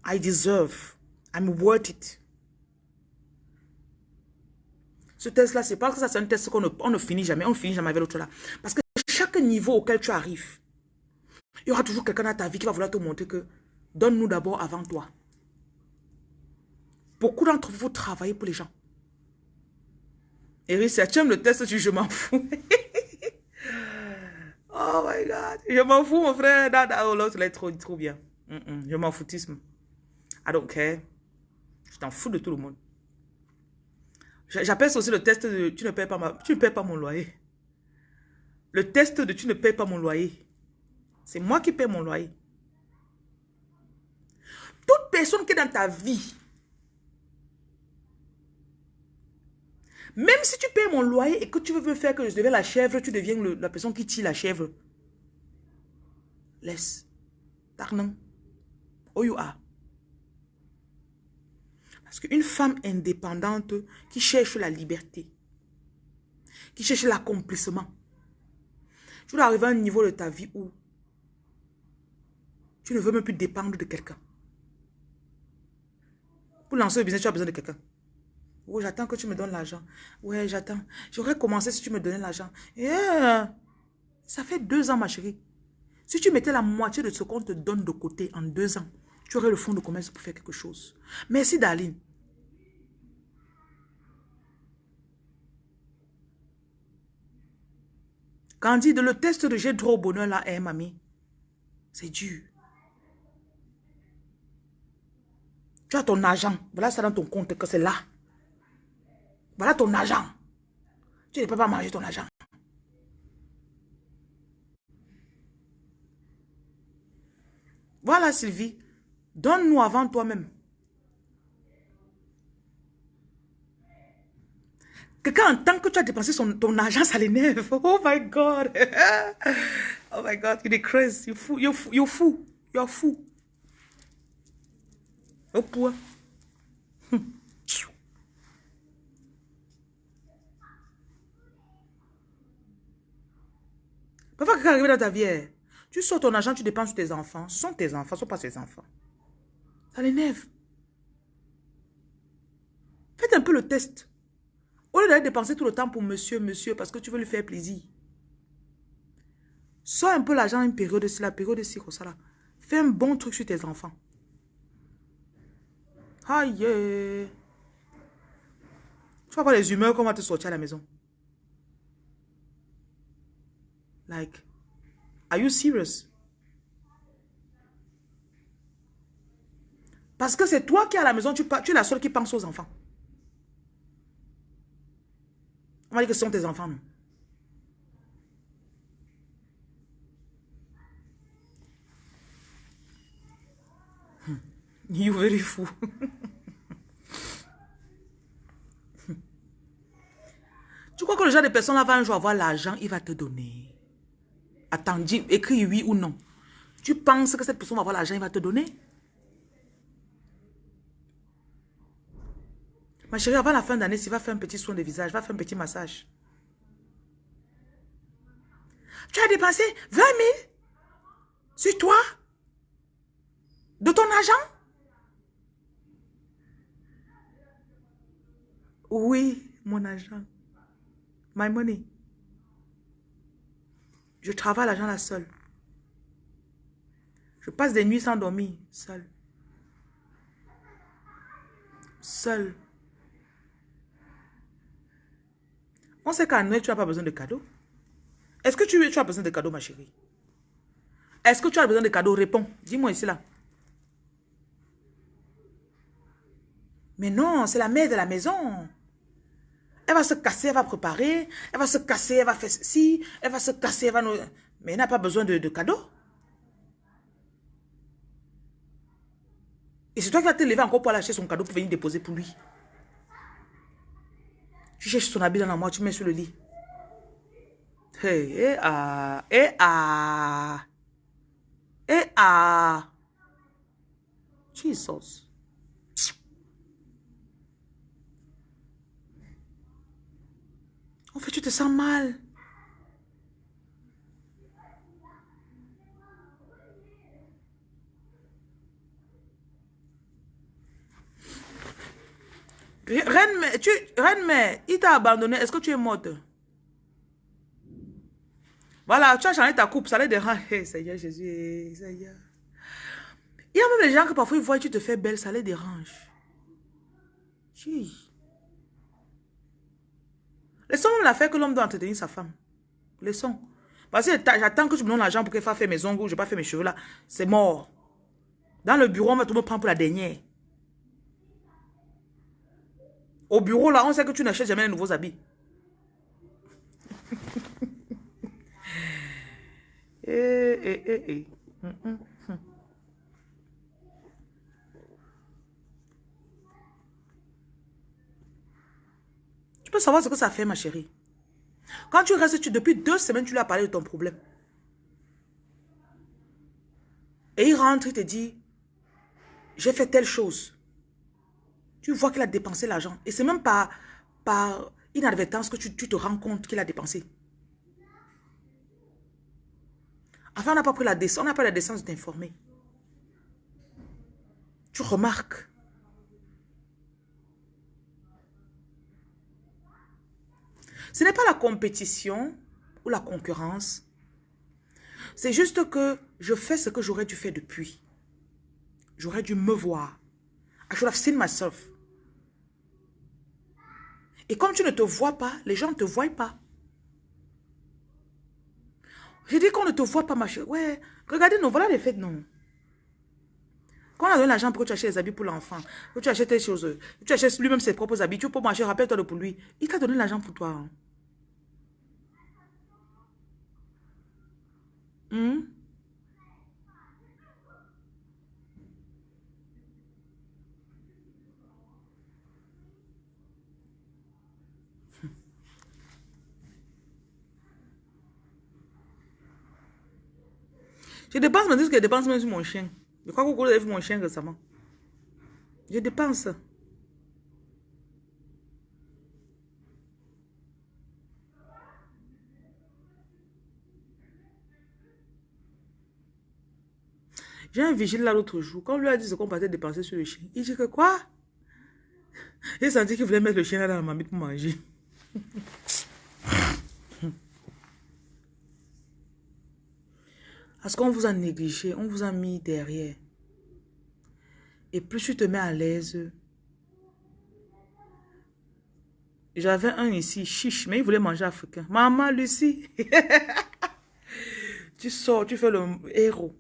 I deserve. I'm worth it. Ce test-là, c'est pas que ça, c'est un test qu'on ne, finit jamais. On ne finit jamais avec l'autre là. Parce que chaque niveau auquel tu arrives, il y aura toujours quelqu'un dans ta vie qui va vouloir te montrer que donne-nous d'abord avant toi. Beaucoup d'entre vous travaillez pour les gens. Si tu aimes le test, tu je m'en fous. Oh my God. Je m'en fous, mon frère. Non, l'autre, est trop, trop bien. Je m'en foutisme. I don't care. Je t'en fous de tout le monde. J'appelle ça aussi le test de tu ne payes pas, ma, tu ne payes pas mon loyer. Le test de tu ne payes pas mon loyer. C'est moi qui paye mon loyer. Toute personne qui est dans ta vie, Même si tu payes mon loyer et que tu veux faire que je devienne la chèvre, tu deviens la personne qui tire la chèvre. Laisse. Tarnan. You are. Parce qu'une femme indépendante qui cherche la liberté, qui cherche l'accomplissement, tu dois arriver à un niveau de ta vie où tu ne veux même plus dépendre de quelqu'un. Pour lancer le business, tu as besoin de quelqu'un. Oh, j'attends que tu me donnes l'argent. Ouais, j'attends. J'aurais commencé si tu me donnais l'argent. Yeah. Ça fait deux ans, ma chérie. Si tu mettais la moitié de ce qu'on te donne de côté en deux ans, tu aurais le fonds de commerce pour faire quelque chose. Merci, Darlene. Candide, le test de j'ai au bonheur là, hein, mamie? C'est dur. Tu as ton argent. Voilà ça dans ton compte que c'est là. Voilà ton argent. Tu ne peux pas manger ton argent. Voilà Sylvie. Donne-nous avant toi-même. Quelqu'un tant que tu as dépensé son, ton argent, ça l'énerve. Oh my God. oh my God, il est crazy. Il est fou. Il est fou. Il est fou. Poids. Parfois, quelqu'un arrive dans ta vie, eh, tu sors ton argent, tu dépenses sur tes enfants. Ce sont tes enfants, ce ne sont pas tes enfants. Ça l'énerve. Faites un peu le test. Au lieu d'aller dépenser tout le temps pour monsieur, monsieur, parce que tu veux lui faire plaisir. Sois un peu l'argent une période, c'est la période de ça là. Fais un bon truc sur tes enfants. Aïe. Tu vas voir les humeurs qu'on va te sortir à la maison. Like, are you serious? Parce que c'est toi qui à la maison, tu, tu es la seule qui pense aux enfants. On va dire que ce sont tes enfants, non? Hmm. You very fou. tu crois que le genre de personne là va un jour avoir l'argent, il va te donner? Attends, dis, écris oui ou non. Tu penses que cette personne va avoir l'argent, il va te donner? Ma chérie, avant la fin d'année, si va faire un petit soin de visage, va faire un petit massage. Tu as dépensé 20 000 sur toi? De ton argent? Oui, mon argent. My money. Je travaille l'argent là seul. Je passe des nuits sans dormir, seul. Seul. On sait qu'à Noël, tu n'as pas besoin de cadeaux. Est-ce que tu, tu, as besoin de cadeaux, ma chérie? Est-ce que tu as besoin de cadeaux? Réponds. Dis-moi ici, là. Mais non, c'est la mère de la maison. Elle va se casser, elle va préparer. Elle va se casser, elle va faire ceci. Elle va se casser, elle va nous... Mais elle n'a pas besoin de, de cadeaux. Et c'est toi qui vas te lever encore pour aller acheter son cadeau pour venir déposer pour lui. Tu cherches son habit dans la main, tu mets sur le lit. Hey, eh ah, eh ah, eh ah. Jesus. En fait, tu te sens mal. Reine, tu, Reine il t'a abandonné. Est-ce que tu es morte? Voilà, tu as changé ta coupe. Ça les dérange. Seigneur Jésus, Seigneur. Il y a même des gens que parfois ils voient tu te fais belle, ça les dérange. Laissons l'affaire que l'homme doit entretenir sa femme. Laissons. Parce que j'attends que tu me donnes l'argent pour qu'elle fasse mes ongles, je n'ai pas fait mes cheveux là. C'est mort. Dans le bureau, on va tout me prendre pour la dernière. Au bureau, là, on sait que tu n'achètes jamais de nouveaux habits. eh, eh, eh, eh. Hum, hum, Tu peux savoir ce que ça fait, ma chérie. Quand tu restes, tu, depuis deux semaines, tu lui as parlé de ton problème. Et il rentre, il te dit, j'ai fait telle chose. Tu vois qu'il a dépensé l'argent. Et c'est même pas par inadvertance que tu, te rends compte qu'il a dépensé. Enfin, on n'a pas pris la décence, on n'a pas la décence de t'informer. Tu remarques. Ce n'est pas la compétition ou la concurrence. C'est juste que je fais ce que j'aurais dû faire depuis. J'aurais dû me voir. I should have seen myself. Et comme tu ne te vois pas, les gens ne te voient pas. J'ai dit qu'on ne te voit pas, ma chérie. Ouais, regardez, non, voilà les fêtes, non. Quand on a donné l'argent pour que tu achètes les habits pour l'enfant, que tu achètes tes choses, que tu achètes lui-même ses propres habits, tu peux marcher, rappelle-toi pour lui. Il t'a donné l'argent pour toi. Hein. Hmm? Je dépense, mais que je dépense même sur mon chien. Je crois que vous avez vu mon chien récemment. Je dépense. J'ai un vigile là l'autre jour. Quand on lui a dit ce qu'on partait dépenser sur le chien, il dit que quoi? Il senti qu'il voulait mettre le chien là dans la mamie pour manger. Parce qu'on vous a négligé, on vous a mis derrière. Et plus tu te mets à l'aise. J'avais un ici, chiche, mais il voulait manger africain. Maman, Lucie. tu sors, tu fais le héros.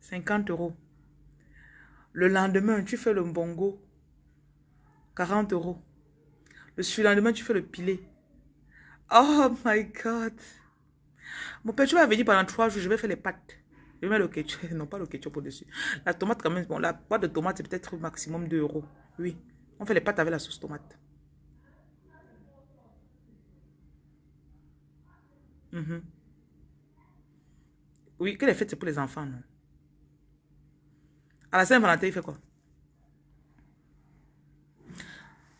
50 euros. Le lendemain, tu fais le bongo. 40 euros. Le lendemain, tu fais le pilet. Oh my God. Mon père, tu vas venir pendant trois jours, je vais faire les pâtes. Je mettre le ketchup, non pas le ketchup au-dessus. La tomate quand même, bon, la boîte de tomate c'est peut-être maximum 2 euros. Oui, on fait les pâtes avec la sauce tomate. Mhm. Oui, que les fêtes c'est pour les enfants, non? À la Saint-Valentin, il fait quoi?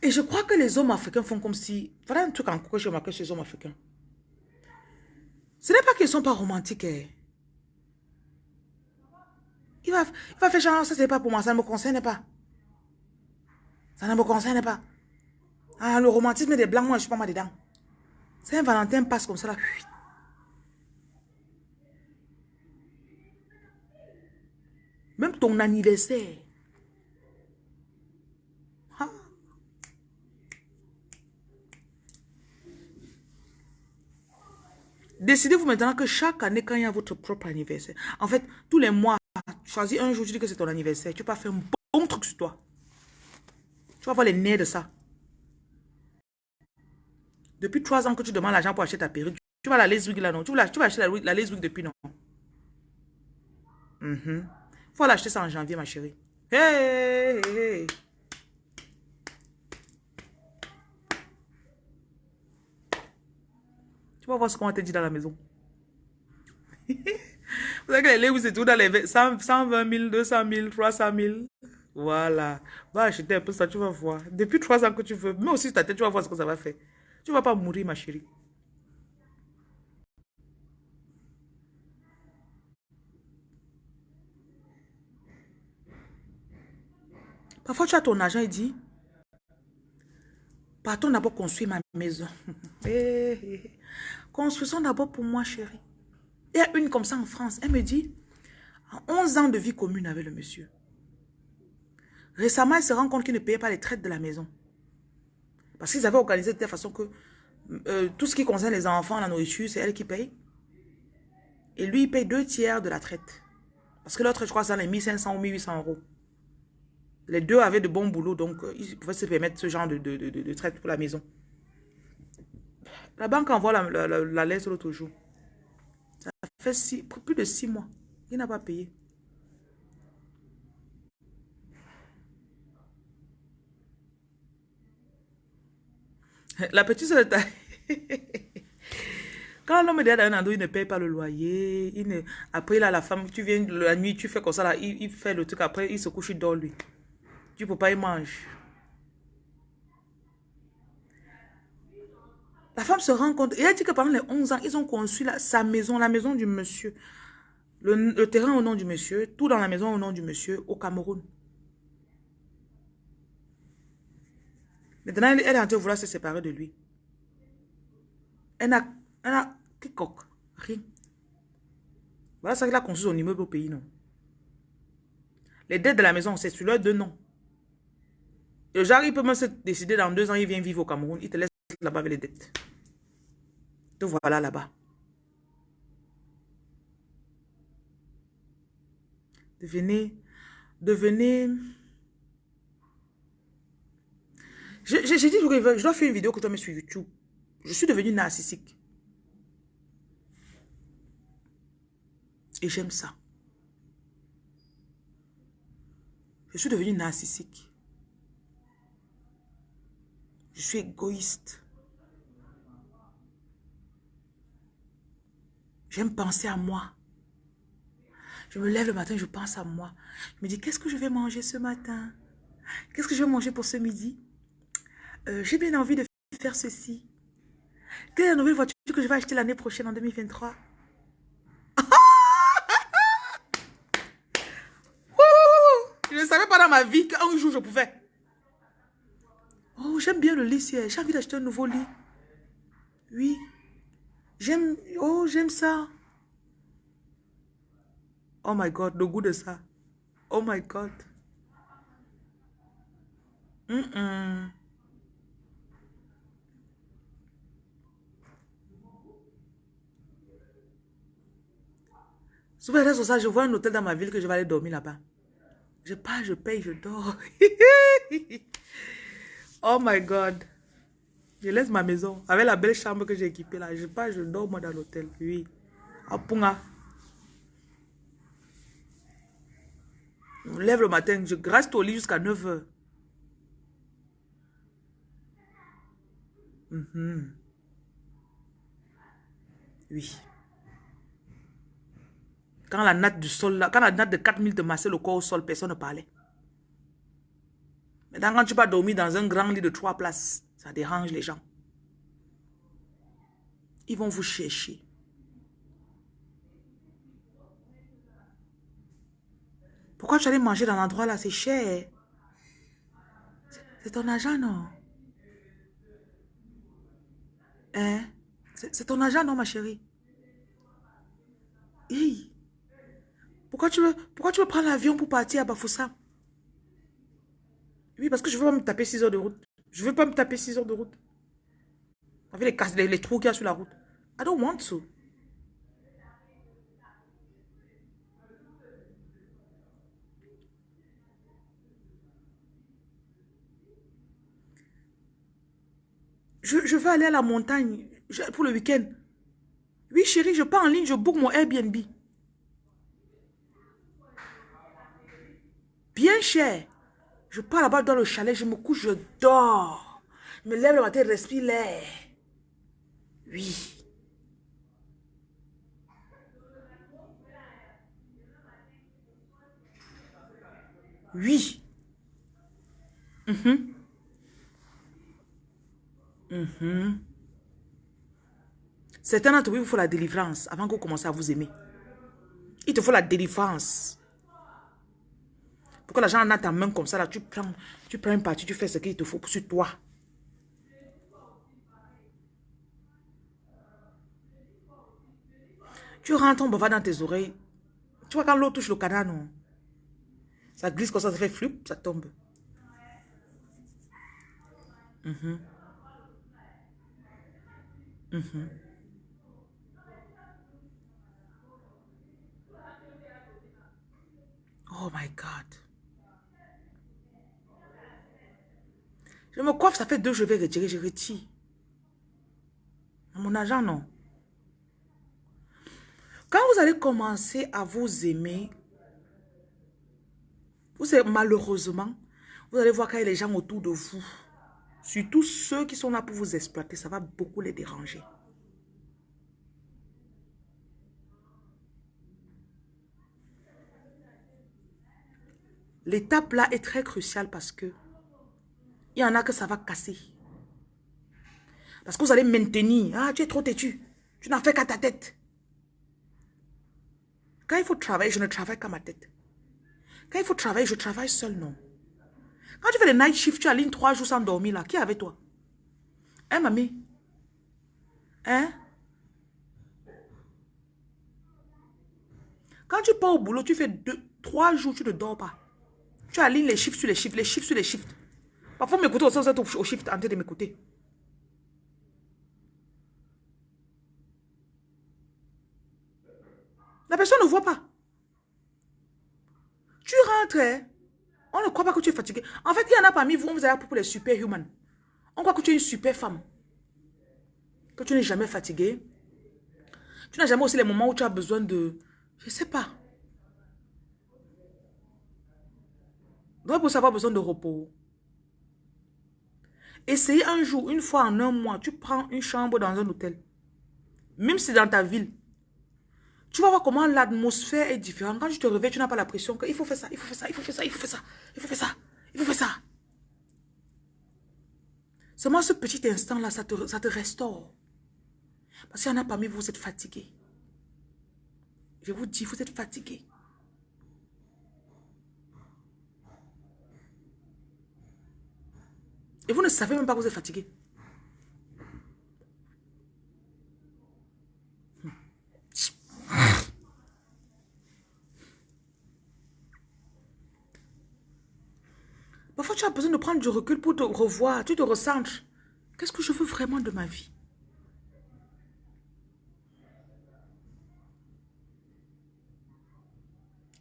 Et je crois que les hommes africains font comme si... Voilà un truc encore que je remarque chez les hommes africains. Ce n'est pas qu'ils ne sont pas romantiques. Hein. Il, va, il va faire genre, ça c'est pas pour moi, ça ne me concerne pas. Ça ne me concerne pas. Ah, le romantisme des blancs, moi je suis pas mal dedans. Saint-Valentin passe comme ça là. Même ton anniversaire. Décidez-vous maintenant que chaque année, quand il y a votre propre anniversaire, en fait, tous les mois, choisis un jour, tu dis que c'est ton anniversaire, tu vas faire un bon truc sur toi. Tu vas voir les nerfs de ça. Depuis trois ans que tu demandes l'argent pour acheter ta perruque, tu vas la Leswig là, non? Tu vas, acheter la, la Leswig depuis, non? Il mm-hmm. faut l'acheter ça en janvier, ma chérie. Hey. Tu vas voir ce qu'on va te dire dans la maison. Vous savez que les Lewis, c'est tout dans les 120 000, 200 000, 300 000. Voilà. Va acheter un peu ça, tu vas voir. Depuis trois ans que tu veux, mais aussi ta tête, tu vas voir ce que ça va faire. Tu ne vas pas mourir, ma chérie. Parfois, tu as ton argent et dis, partons d'abord construire ma maison. Construisons d'abord pour moi, chérie. Il y a une comme ça en France. Elle me dit, 11 ans de vie commune avec le monsieur. Récemment, elle se rend compte qu'il ne payait pas les traites de la maison. Parce qu'ils avaient organisé de telle façon que euh, tout ce qui concerne les enfants, la nourriture, c'est elle qui paye. Et lui, il paye deux tiers de la traite. Parce que l'autre, je crois, c'est les 1500 ou 1800 euros. Les deux avaient de bons boulots, donc euh, ils pouvaient se permettre ce genre de traite pour la maison. La banque envoie la, lettre l'autre jour. Ça fait plus de six mois. Il n'a pas payé. La petite soeur Quand l'homme est dans un endroit, il ne paye pas le loyer. Il ne... Après, là, la femme, tu viens la nuit, tu fais comme ça, là, il, fait le truc. Après, il se couche, il dort, lui. Tu ne peux pas, il mange. La femme se rend compte. Et elle dit que pendant les 11 ans, ils ont construit sa maison, la maison du monsieur. Le, terrain au nom du monsieur, tout dans la maison au nom du monsieur, au Cameroun. Maintenant, elle, est en train de vouloir se séparer de lui. Elle n'a... Elle a... Rien. Voilà ça qu'il a construit son immeuble au pays, non Les dettes de la maison, c'est sur leur deux noms. Le genre, il peut même se décider dans deux ans, il vient vivre au Cameroun. Il te laisse là-bas avec les dettes. Te voilà là-bas. Devenez, devenez... J'ai dit, je dois faire une vidéo que tu mets sur YouTube. Je suis devenu narcissique. Et j'aime ça. Je suis devenu narcissique. Je suis égoïste. J'aime penser à moi. Je me lève le matin, je pense à moi. Je me dis, qu'est-ce que je vais manger ce matin? Qu'est-ce que je vais manger pour ce midi? Euh, J'ai bien envie de faire ceci. Quelle est la nouvelle voiture que je vais acheter l'année prochaine en 2023 Je ne savais pas dans ma vie qu'un jour je pouvais. Oh, j'aime bien le lit, j'ai envie d'acheter un nouveau lit. Oui. J'aime, oh, j'aime ça. Oh my God, le goût de ça. Oh my God. Mm -mm. Sur ça, je vois un hôtel dans ma ville que je vais aller dormir là-bas. Je pars, je paye, je dors. oh my God. Je laisse ma maison avec la belle chambre que j'ai équipée là. Je pars, je dors moi dans l'hôtel. Oui. À Punga. Je me lève le matin, je reste au lit jusqu'à 9 h mm-hmm. Oui. Quand la natte du sol, quand la natte de 4000 te massait le corps au sol, personne ne parlait. Maintenant, quand tu vas dormir dans un grand lit de trois places, ça dérange les gens. Ils vont vous chercher. Pourquoi tu allais manger dans l'endroit là? C'est cher. C'est ton argent, non? Hein? C'est ton argent, non, ma chérie? Pourquoi tu veux, pourquoi tu veux prendre l'avion pour partir à Bafoussam? Oui, parce que je veux me taper 6 heures de route. Je veux pas me taper 6 heures de route. Avec les, les trous qu'il y a sur la route. I don't want to. Je, veux aller à la montagne pour le week-end. Oui, chérie, je pars en ligne, je book mon Airbnb. Bien cher. Je pars là-bas dans le chalet, je me couche, je dors. Je me lève le matin, respire l'air. Oui. Oui. Mhm. Mhm. Certains d'entre vous, il faut la délivrance avant que vous commencez à vous aimer. Il te faut la délivrance. Pour que l'argent en a ta main comme ça, là, tu prends, tu prends une partie, tu fais ce qu'il te faut sur toi. Tu rentres, on va dans tes oreilles. Tu vois quand l'eau touche le canal, non? Ça glisse comme ça, ça fait flip, ça tombe. Mhm. Mhm. Oh my God. Je me coiffe, ça fait deux, je vais retirer, je retire. Mon argent, non. Quand vous allez commencer à vous aimer, vous savez, malheureusement, vous allez voir qu'il y a les gens autour de vous, surtout ceux qui sont là pour vous exploiter, ça va beaucoup les déranger. L'étape là est très cruciale parce que il y en a que ça va casser. Parce que vous allez maintenir. Ah, tu es trop têtu. Tu n'as fait qu'à ta tête. Quand il faut travailler, je ne travaille qu'à ma tête. Quand il faut travailler, je travaille seul, non. Quand tu fais les night shift, tu alignes trois jours sans dormir là. Qui est avec toi? Hein, mamie? Hein? Quand tu pars au boulot, tu fais deux, trois jours, tu ne dors pas. Tu alignes les chiffres sur les chiffres, les chiffres sur les chiffres. Parfois, m'écouter au sens au chiffre en train de m'écouter. La personne ne voit pas. Tu rentres, on ne croit pas que tu es fatigué. En fait, il y en a parmi vous, on vous a pour les superhumans. On croit que tu es une super femme. Que tu n'es jamais fatigué. Tu n'as jamais aussi les moments où tu as besoin de... Je ne sais pas. Donc, pour savoir besoin de repos. Essayez un jour, une fois en un mois, tu prends une chambre dans un hôtel. Même si c'est dans ta ville. Tu vas voir comment l'atmosphère est différente. Quand tu te réveilles, tu n'as pas la pression qu'il faut faire ça, il faut faire ça, il faut faire ça, il faut faire ça, il faut faire ça, il faut faire ça. Seulement ce petit instant-là, ça te, ça te restaure. Parce qu'il y en a parmi vous, vous êtes fatigué. Je vous dis, vous êtes fatigué. Et vous ne savez même pas que vous êtes fatigué. Parfois, tu as besoin de prendre du recul pour te revoir. Tu te recentres. Qu'est-ce que je veux vraiment de ma vie?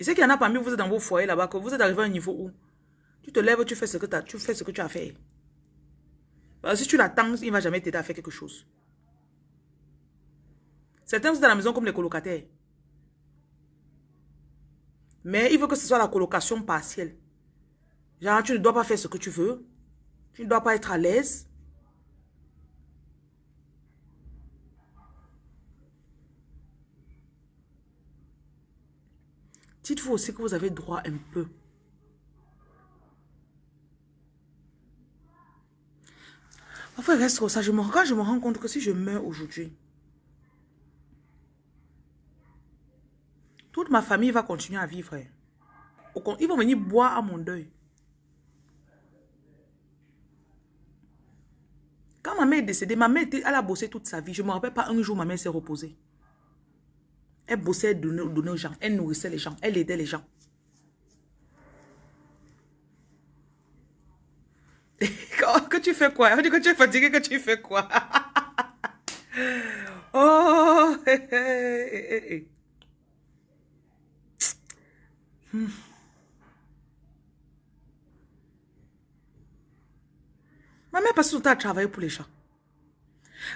Et c'est qu'il y en a parmi vous, êtes dans vos foyers là-bas, que vous êtes arrivé à un niveau où tu te lèves, tu fais ce que, as, tu, fais ce que tu as fait. Que si tu l'attends, il ne va jamais t'aider à faire quelque chose. Certains sont dans la maison comme les colocataires. Mais il veut que ce soit la colocation partielle. Genre, tu ne dois pas faire ce que tu veux. Tu ne dois pas être à l'aise. Dites-vous aussi que vous avez droit un peu. Parfois, il reste ça. Je me, quand je me rends compte que si je meurs aujourd'hui, toute ma famille va continuer à vivre. Ils vont venir boire à mon deuil. Quand ma mère est décédée, ma mère, elle a bossé toute sa vie. Je ne me rappelle pas un jour, ma mère s'est reposée. Elle bossait, elle donnait, aux gens. Elle nourrissait les gens. Elle aidait les gens. que tu fais quoi? On dit que tu es fatigué, que tu fais quoi? oh! Hmm. Ma mère passe son temps à travailler pour les gens.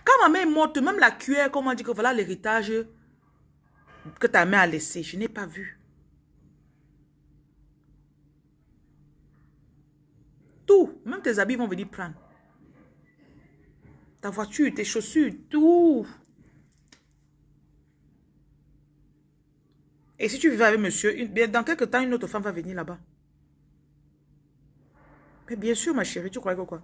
Quand ma mère est morte, même la cuillère, comme on dit que voilà l'héritage que ta mère a laissé, je n'ai pas vu. Tout, même tes habits vont venir prendre. Ta voiture, tes chaussures, tout. Et si tu vivais avec monsieur, dans quelques temps, une autre femme va venir là-bas. Mais bien sûr, ma chérie, tu crois que quoi?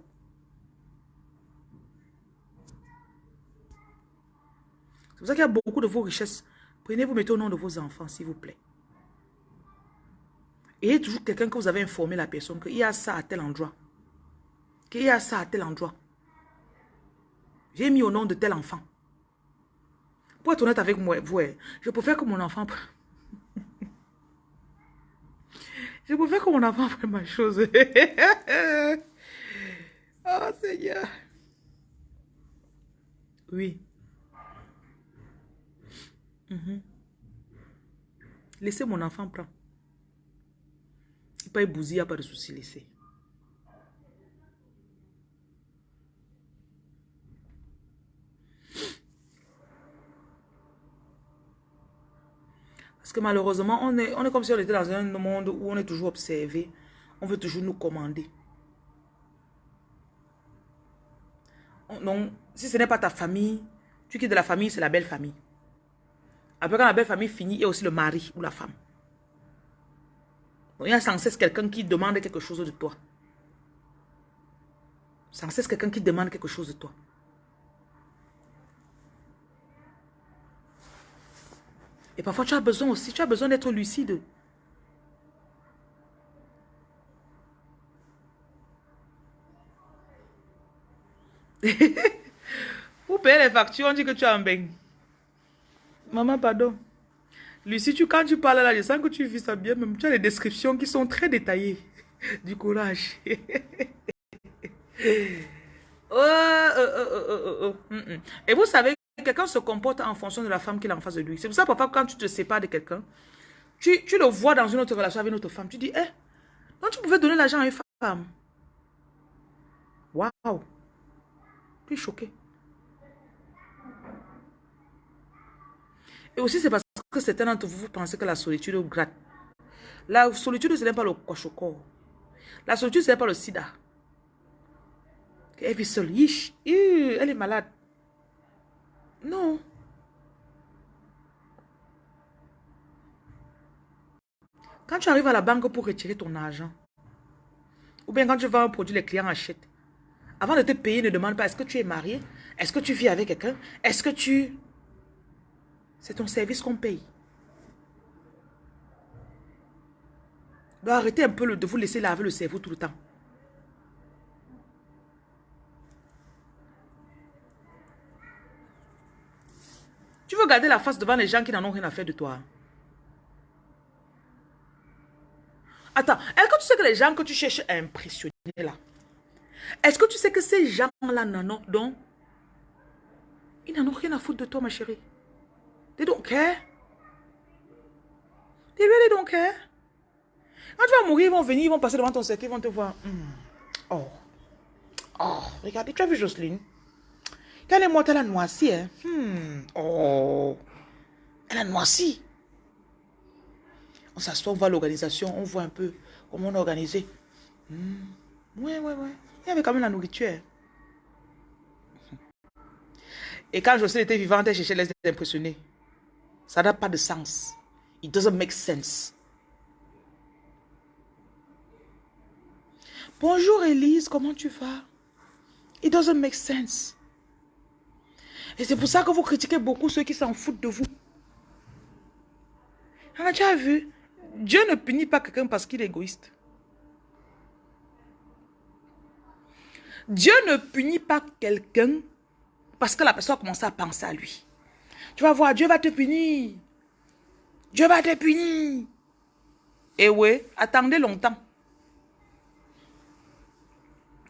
C'est pour ça qu'il y a beaucoup de vos richesses. Prenez, vous mettez au nom de vos enfants, s'il vous plaît. Et toujours quelqu'un que vous avez informé la personne qu'il y a ça à tel endroit. Qu'il y a ça à tel endroit. J'ai mis au nom de tel enfant. Pour être honnête avec moi, vous, je préfère que mon enfant... je préfère que mon enfant fasse ma chose. oh Seigneur. Oui. Mhm. Laissez mon enfant prendre. Pas bousiller, il n'y a pas de souci, laissez. Parce que malheureusement, on est, on est comme si on était dans un monde où on est toujours observé. On veut toujours nous commander. Donc, si ce n'est pas ta famille, tu quittes de la famille, c'est la belle famille. Après, quand la belle famille finit, il y a aussi le mari ou la femme. Il y a sans cesse quelqu'un qui demande quelque chose de toi. Sans cesse quelqu'un qui demande quelque chose de toi. Et parfois, tu as besoin aussi, tu as besoin d'être lucide. Pour payer les factures, on dit que tu as un bain. Maman, pardon. Lucie, tu, quand tu parles là, je sens que tu vis ça bien. Même tu as des descriptions qui sont très détaillées. Du courage. Oh, oh, oh, mm, mm. Et vous savez, quelqu'un se comporte en fonction de la femme qu'il a en face de lui. C'est pour ça, parfois, quand tu te sépares de quelqu'un, tu, tu, le vois dans une autre relation avec une autre femme. Tu dis, eh, non, tu pouvais donner l'argent à une femme? Waouh. Tu es choqué. Et aussi, c'est parce que certains d'entre vous, vous pensez que la solitude gratte. La solitude, ce n'est pas le cochoco. La solitude, ce n'est pas le sida. Elle vit seule. elle est malade. Non. Quand tu arrives à la banque pour retirer ton argent, ou bien quand tu vends un produit, les clients achètent. Avant de te payer, ne demande pas est-ce que tu es marié, est-ce que tu vis avec quelqu'un, est-ce que tu... C'est ton service qu'on paye. Donc arrêtez un peu de vous laisser laver le cerveau tout le temps. Tu veux garder la face devant les gens qui n'en ont rien à faire de toi. Attends, est-ce que tu sais que les gens que tu cherches à impressionner là, est-ce que tu sais que ces gens-là n'en donc, ils n'en ont rien à foutre de toi ma chérie? They don't care. They really don't care. Quand tu vas mourir, ils vont venir, ils vont passer devant ton cercle, ils vont te voir. Hmm. Oh. Oh, regardez, tu as vu Jocelyne? Quand elle est morte, elle a noirci. Hein? Hmm. Oh. Elle a noirci. On s'assoit, on voit l'organisation, on voit un peu comment on est organisé. Hmm. Ouais, ouais, ouais. Il y avait quand même la nourriture. Et quand Jocelyne était vivante, elle cherchait les impressionner. Ça n'a pas de sens. It doesn't make sense. Bonjour Elise, comment tu vas? It doesn't make sense. Et c'est pour ça que vous critiquez beaucoup ceux qui s'en foutent de vous. Ah, tu as vu? Dieu ne punit pas quelqu'un parce qu'il est égoïste. Dieu ne punit pas quelqu'un parce que la personne a commencé à penser à lui. Tu vas voir, Dieu va te punir. Dieu va te punir. Et oui, attendez longtemps.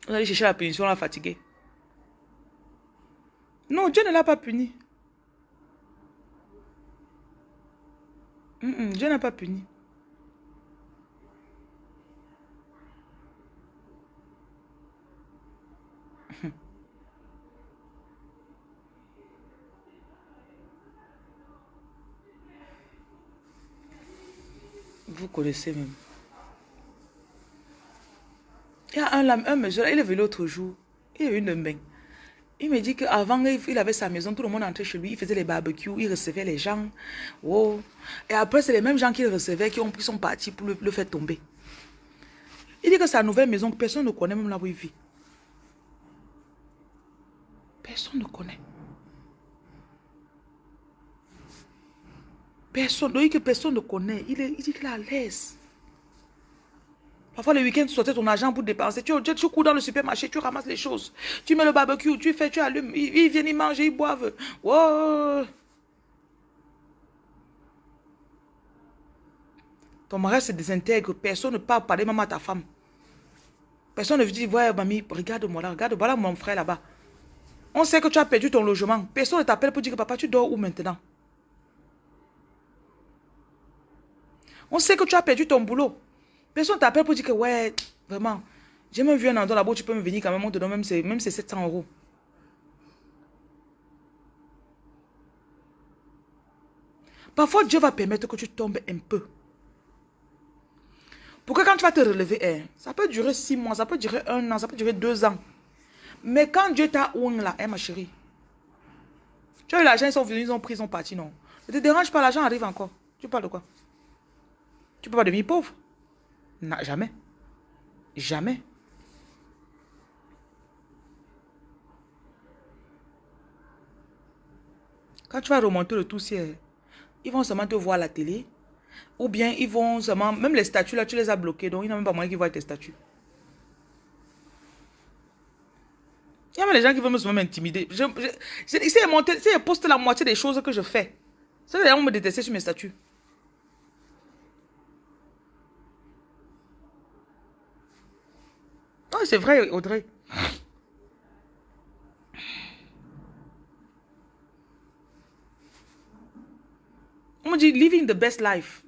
Vous allez chercher la punition, la fatiguer. Non, Dieu ne l'a pas puni. Dieu n'a pas puni. Connaissez même. Il y a un, un monsieur, il est venu l'autre jour. Il a eu une main. Il me dit qu'avant, il avait sa maison, tout le monde entrait chez lui, il faisait les barbecues, il recevait les gens. Wow. Et après, c'est les mêmes gens qu'il recevait qui ont pris son parti pour le, faire tomber. Il dit que sa nouvelle maison, personne ne connaît même là où il vit. Personne ne connaît. Personne, personne ne connaît. Il, est, dit qu'il est à l'aise. Parfois, le week-end, tu sortais ton argent pour dépenser. Tu, tu, cours dans le supermarché, tu ramasses les choses. Tu mets le barbecue, tu fais, tu allumes. Ils, viennent, ils mangent, ils boivent. Ton mari se désintègre. Personne ne parle même à ta femme. Personne ne dit, ouais, mamie, regarde-moi là, regarde, voilà mon frère là-bas. On sait que tu as perdu ton logement. Personne ne t'appelle pour dire que papa, tu dors où maintenant? On sait que tu as perdu ton boulot. Personne t'appelle pour dire que, ouais, vraiment, j'ai même vu un endroit là-bas, tu peux me venir quand même, on te donne même, même 700 euros. Parfois, Dieu va permettre que tu tombes un peu. Pour que quand tu vas te relever, hein, ça peut durer six mois, ça peut durer un an, ça peut durer deux ans. Mais quand Dieu t'a ouvert là, hein, ma chérie, tu as eu l'argent, ils sont venus, ils ont pris, ils ont parti, non. Ne te dérange pas, l'argent arrive encore. Tu parles de quoi? Tu peux pas devenir pauvre. Jamais. Jamais. Quand tu vas remonter le tout ils vont seulement te voir à la télé. Ou bien ils vont seulement... Même les statues là, tu les as bloquées. Donc, il n'y a même pas moyen qu'ils voient tes statues. Il y a même des gens qui veulent me m'intimider. Je, je, si ils postent la moitié des choses que je fais, c'est les gens me détester sur mes statuts. C'est vrai, Audrey. On me dit living the best life.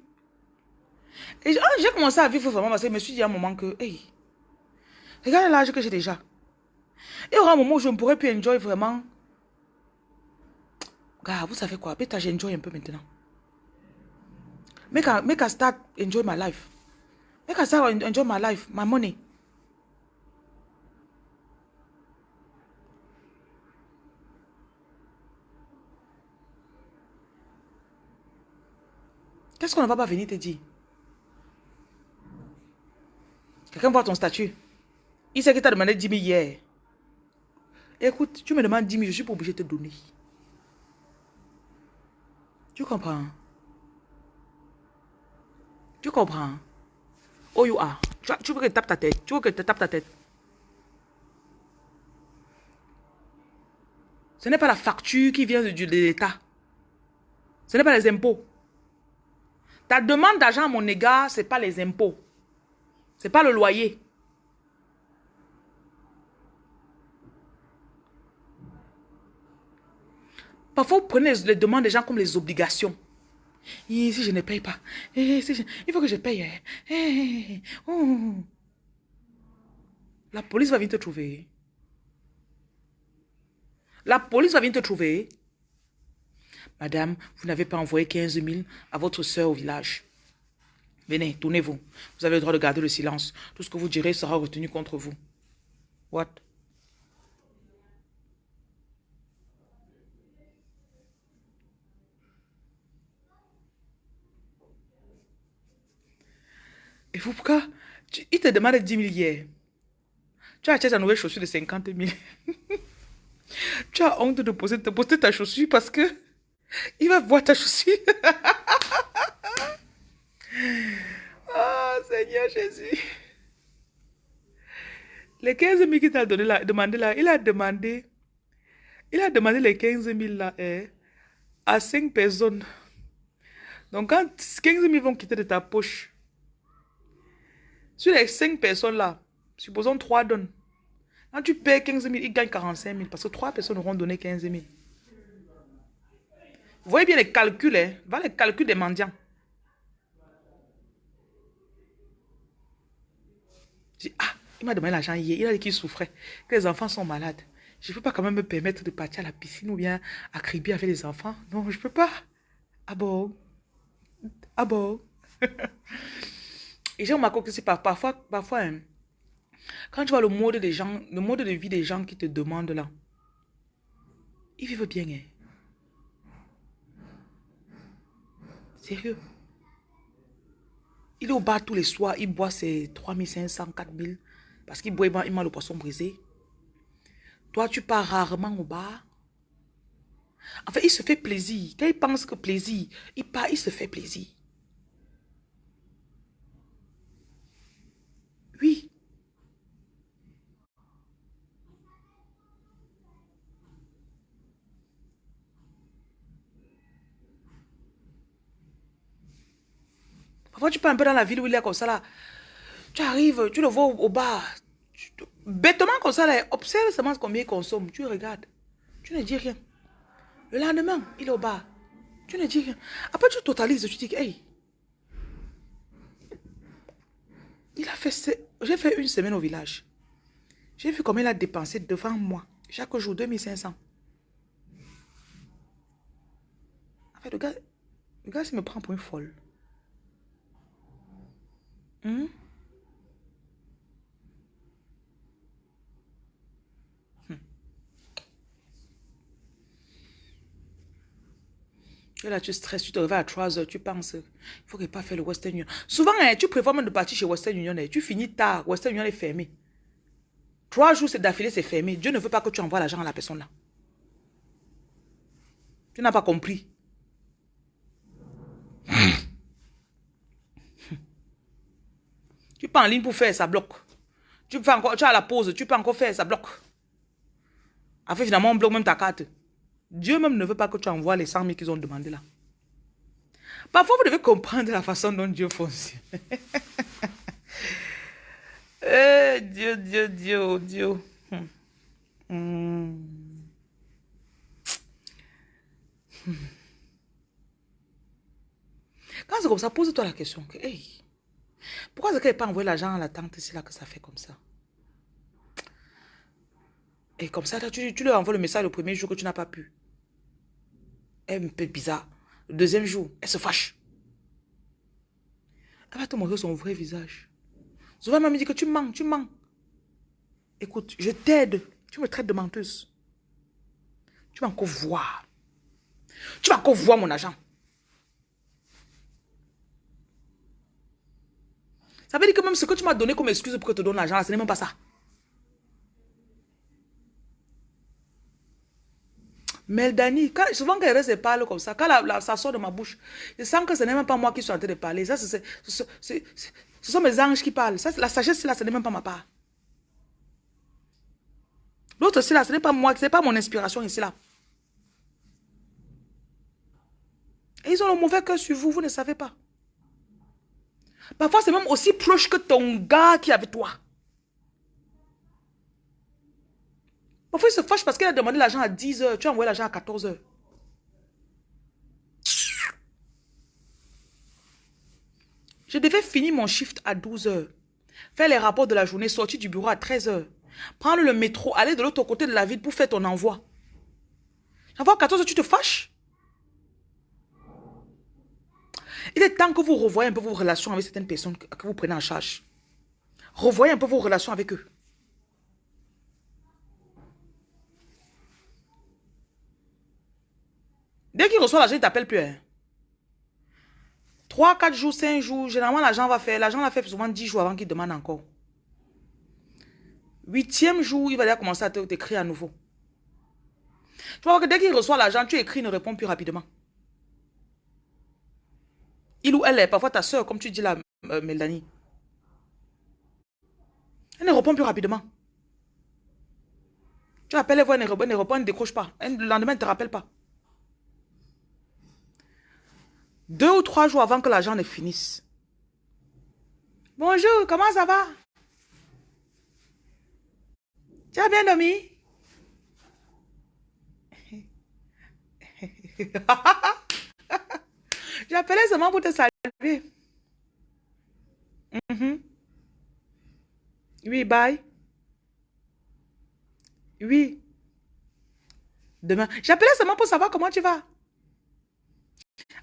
Et ah, j'ai commencé à vivre vraiment parce que je me suis dit à un moment que, hey, regarde l'âge que j'ai déjà. Et aura un moment où je ne pourrais plus enjoy vraiment. Gars, vous savez quoi? Peut-être j'enjoy un peu maintenant. Make I, make I start enjoy my life. Make I start enjoy my life, my money. Qu'est-ce qu'on ne va pas venir te dire? Quelqu'un voit ton statut. Il sait que tu as demandé 10 000 hier. Écoute, tu me demandes 10 000, je suis pas obligé de te donner. Tu comprends? Tu comprends? Oh, you are. Tu, veux que je tape ta tête? Tu veux que je te tape ta tête? Ce n'est pas la facture qui vient de l'État. Ce n'est pas les impôts. Ta demande d'argent à mon égard, ce n'est pas les impôts. Ce n'est pas le loyer. Parfois, vous prenez les demandes des gens comme les obligations. Et si je ne paye pas, il faut que je paye. Oh. La police va venir te trouver. La police va venir te trouver. Madame, vous n'avez pas envoyé 15 000 à votre soeur au village. Venez, tournez-vous. Vous avez le droit de garder le silence. Tout ce que vous direz sera retenu contre vous. What? Et vous, pourquoi? Il te demande 10 000 hier. Tu as acheté ta nouvelle chaussure de 50 000. tu as honte de poser, de poster ta chaussure parce que il va voir ta chaussure. oh Seigneur Jésus. Les 15 000 qu'il t'a donné là, demandé là, il a demandé, les 15 000 là eh, à 5 personnes. Donc quand 15 000 vont quitter de ta poche, sur les 5 personnes là, supposons 3 donnent. Quand tu payes 15 000, ils gagnent 45 000 parce que 3 personnes auront donné 15 000. Vous voyez bien les calculs, hein? Va les calculs des mendiants. ah, il m'a demandé l'argent hier. Il a dit qu'il souffrait, que les enfants sont malades. Je ne peux pas quand même me permettre de partir à la piscine ou bien à criber avec les enfants. Non, je ne peux pas. Ah bon? Ah bon? Et j'ai remarqué que c'est parfois, parfois hein, quand tu vois le mode des gens, le mode de vie des gens qui te demandent là, ils vivent bien. Hein. Sérieux? Il est au bar tous les soirs, il boit ses 3500, 4000 parce qu'il boit, il le poisson brisé. Toi, tu pars rarement au bar. En fait, il se fait plaisir. Quand il pense que plaisir, il part, il se fait plaisir. Oui. Parfois, tu pars un peu dans la ville où il est comme ça là. Tu arrives, tu le vois au, bar. bêtement comme ça là, observe seulement combien il consomme. Tu regardes. Tu ne dis rien. Le lendemain, il est au bar. Tu ne dis rien. Après, tu totalises. Tu dis, hey. Il a fait... J'ai fait une semaine au village. J'ai vu combien il a dépensé devant moi. Chaque jour, 2500. En fait, le gars, le gars, il me prend pour une folle. Hmm? Hmm. là, tu stresses, tu te réveilles à 3 heures, tu penses, il faut pas faire le Western Union. Souvent, hein, tu préfères même de partir chez Western Union, hein. tu finis tard, Western Union est fermé. Trois jours d'affilée, c'est fermé. Dieu ne veut pas que tu envoies l'argent à la personne là. Tu n'as pas compris. Tu peux en ligne pour faire, ça bloque. Tu, peux encore, tu as la pause, tu peux encore faire, ça bloque. Après, finalement, on bloque même ta carte. Dieu même ne veut pas que tu envoies les 100 000 qu'ils ont demandé là. Parfois, vous devez comprendre la façon dont Dieu fonctionne. eh, Dieu, Dieu, Dieu, Dieu. Hmm. Hmm. Quand c'est comme ça, pose-toi la question. Que, hey, pourquoi est-ce qu'elle n'a pas envoyé l'argent à la tante C'est là que ça fait comme ça? Et comme ça, tu, tu lui envoies le message le premier jour que tu n'as pas pu. Elle est un peu bizarre. Le deuxième jour, elle se fâche. Elle va te montrer son vrai visage. Souvent, elle m'a dit que tu mens, tu mens. Écoute, je t'aide. Tu me traites de menteuse. Tu vas encore voir. Tu vas encore voir mon argent. Ça veut dire que même ce que tu m'as donné comme excuse pour que je te donne l'argent, ce n'est même pas ça. Meldani, quand, souvent quand elle parle comme ça, quand ça sort de ma bouche, je sens que ce n'est même pas moi qui suis en train de parler. Ça, ce sont mes anges qui parlent. Ça, la sagesse, là, ce n'est même pas ma part. L'autre, c'est là, ce n'est pas moi, ce n'est pas mon inspiration ici, là. Et ils ont le mauvais cœur sur vous, vous ne savez pas. Parfois, c'est même aussi proche que ton gars qui est avec toi. Parfois, il se fâche parce qu'il a demandé l'argent à 10 heures. Tu as envoyé l'argent à 14 heures. Je devais finir mon shift à 12 heures. Faire les rapports de la journée, sortir du bureau à 13 heures. Prendre le métro, aller de l'autre côté de la ville pour faire ton envoi. J'envoie à 14 heures, tu te fâches? Il est temps que vous revoyez un peu vos relations avec certaines personnes que vous prenez en charge. Revoyez un peu vos relations avec eux. Dès qu'il reçoit l'argent, il ne t'appelle plus. 3, 4 jours, 5 jours, généralement l'argent va faire. L'argent va fait souvent 10 jours avant qu'il demande encore. Huitième jour, il va déjà commencer à t'écrire à nouveau. Tu vois que dès qu'il reçoit l'argent, tu écris, il ne répond plus rapidement. Il ou elle est parfois ta soeur, comme tu dis là, euh, Mélanie. Elle ne répond plus rapidement. Tu appelles, elle voit, elle ne répond, elle ne décroche pas. Le lendemain, elle ne te rappelle pas. Deux ou trois jours avant que l'argent ne finisse. Bonjour, comment ça va? Tu as bien dormi? J'appelais seulement pour te saluer. Mhm. Oui, bye. Oui. Demain. J'appelais seulement pour savoir comment tu vas.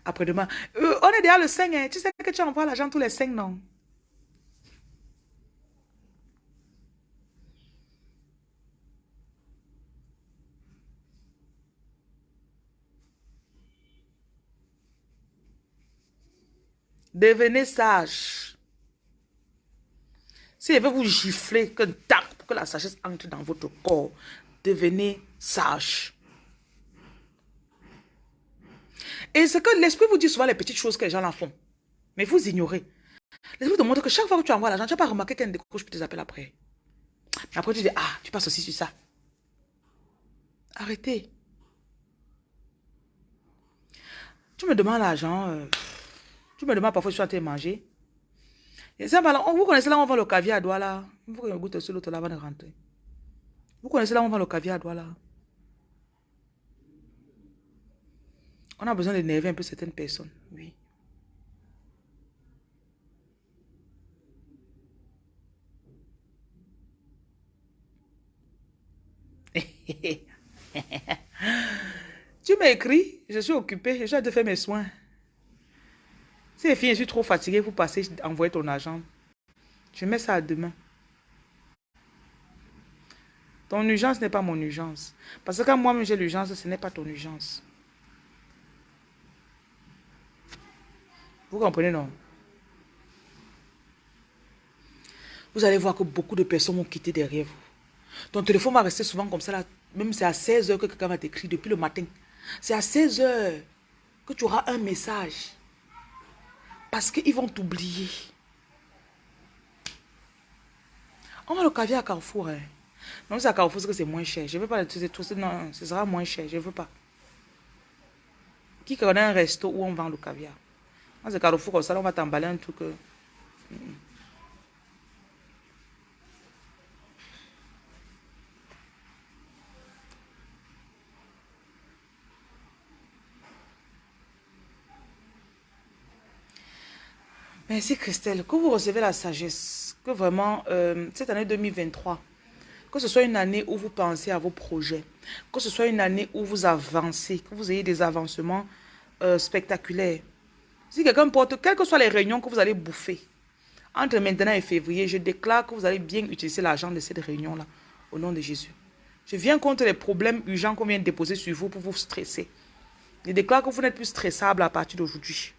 Après-demain. Euh, on est déjà le 5. Hein. Tu sais que tu envoies l'argent tous les 5, non? Devenez sage. Si elle veut vous gifler, que que la sagesse entre dans votre corps, devenez sage. Et c'est que l'esprit vous dit souvent les petites choses que les gens en font. Mais vous ignorez. L'esprit te montre que chaque fois que tu envoies l'argent, tu n'as pas remarqué qu'elle décroche pour tes appels après. Mais après, tu dis, ah, tu passes aussi sur ça. Arrêtez. Tu me demandes l'argent. Euh, tu me demandes parfois si tu as été manger. Vous connaissez là on vend le caviar à Douala. Il faut que je goûte sur l'autre là avant de rentrer. Vous connaissez là on vend le caviar à Douala. On a besoin d'énerver un peu certaines personnes, oui. tu m'as écrit, je suis occupée, je dois faire mes soins. Les filles, je suis trop fatiguée pour passer, envoyer ton argent. Je mets ça à demain. Ton urgence n'est pas mon urgence. Parce que quand moi-même j'ai l'urgence, ce n'est pas ton urgence. Vous comprenez, non? Vous allez voir que beaucoup de personnes vont quitter derrière vous. Ton téléphone va rester souvent comme ça, là. même c'est à 16 heures que quelqu'un va t'écrire depuis le matin. C'est à 16 heures que tu auras un message. Parce qu'ils vont t'oublier. On va le caviar à Carrefour. Hein. Non, c'est à Carrefour que c'est moins cher. Je ne veux pas. Non, ce sera moins cher. Je ne veux pas. Qui connaît un resto où on vend le caviar? Moi, c'est Carrefour comme ça, on va t'emballer un truc. Euh, Merci Christelle, que vous recevez la sagesse, que vraiment euh, cette année 2023, que ce soit une année où vous pensez à vos projets, que ce soit une année où vous avancez, que vous ayez des avancements euh, spectaculaires. Si quelqu'un porte, quelles que soient les réunions que vous allez bouffer, entre maintenant et février, je déclare que vous allez bien utiliser l'argent de cette réunion-là, au nom de Jésus. Je viens contre les problèmes urgents qu'on vient de déposer sur vous pour vous stresser. Je déclare que vous n'êtes plus stressable à partir d'aujourd'hui.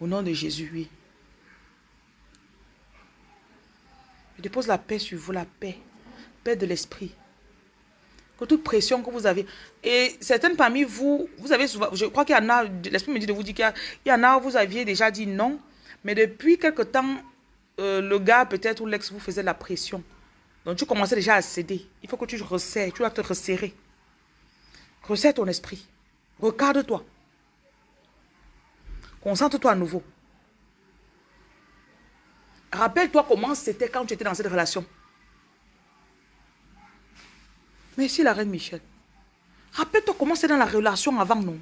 Au nom de Jésus, oui. Je dépose la paix sur vous, la paix. Paix de l'esprit. Que toute pression que vous avez. Et certaines parmi vous, vous avez souvent, je crois qu'il y en a, l'esprit me dit de vous dire qu'il y, en a, vous aviez déjà dit non. Mais depuis quelque temps, euh, le gars peut-être ou l'ex vous faisait la pression. Donc tu commençais déjà à céder. Il faut que tu resserres, tu dois te resserrer. Resserre ton esprit. Regarde-toi. Concentre-toi à nouveau. Rappelle-toi comment c'était quand tu étais dans cette relation. Merci la reine Michel. Rappelle-toi comment c'était dans la relation avant, nous.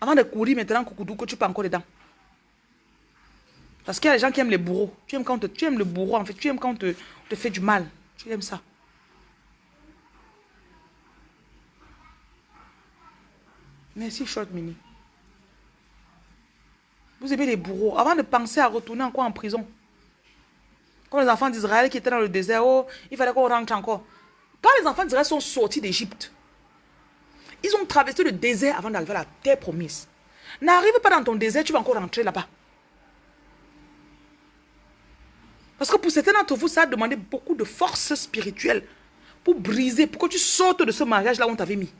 Avant de courir maintenant, coucou, que tu pas encore dedans. Parce qu'il y a des gens qui aiment les bourreaux. Tu aimes, quand tu aimes le bourreau, en fait. Tu aimes quand on te, te fait du mal. Tu aimes ça. Merci, Short Mini. Vous aimez les bourreaux. Avant de penser à retourner encore en prison. Comme les enfants d'Israël qui étaient dans le désert, oh, il fallait qu'on rentre encore. Quand les enfants d'Israël sont sortis d'Égypte, ils ont traversé le désert avant d'arriver à la terre promise. N'arrive pas dans ton désert, tu vas encore rentrer là-bas. Parce que pour certains d'entre vous, ça a demandé beaucoup de force spirituelle pour briser, pour que tu sortes de ce mariage-là où on t'avait mis.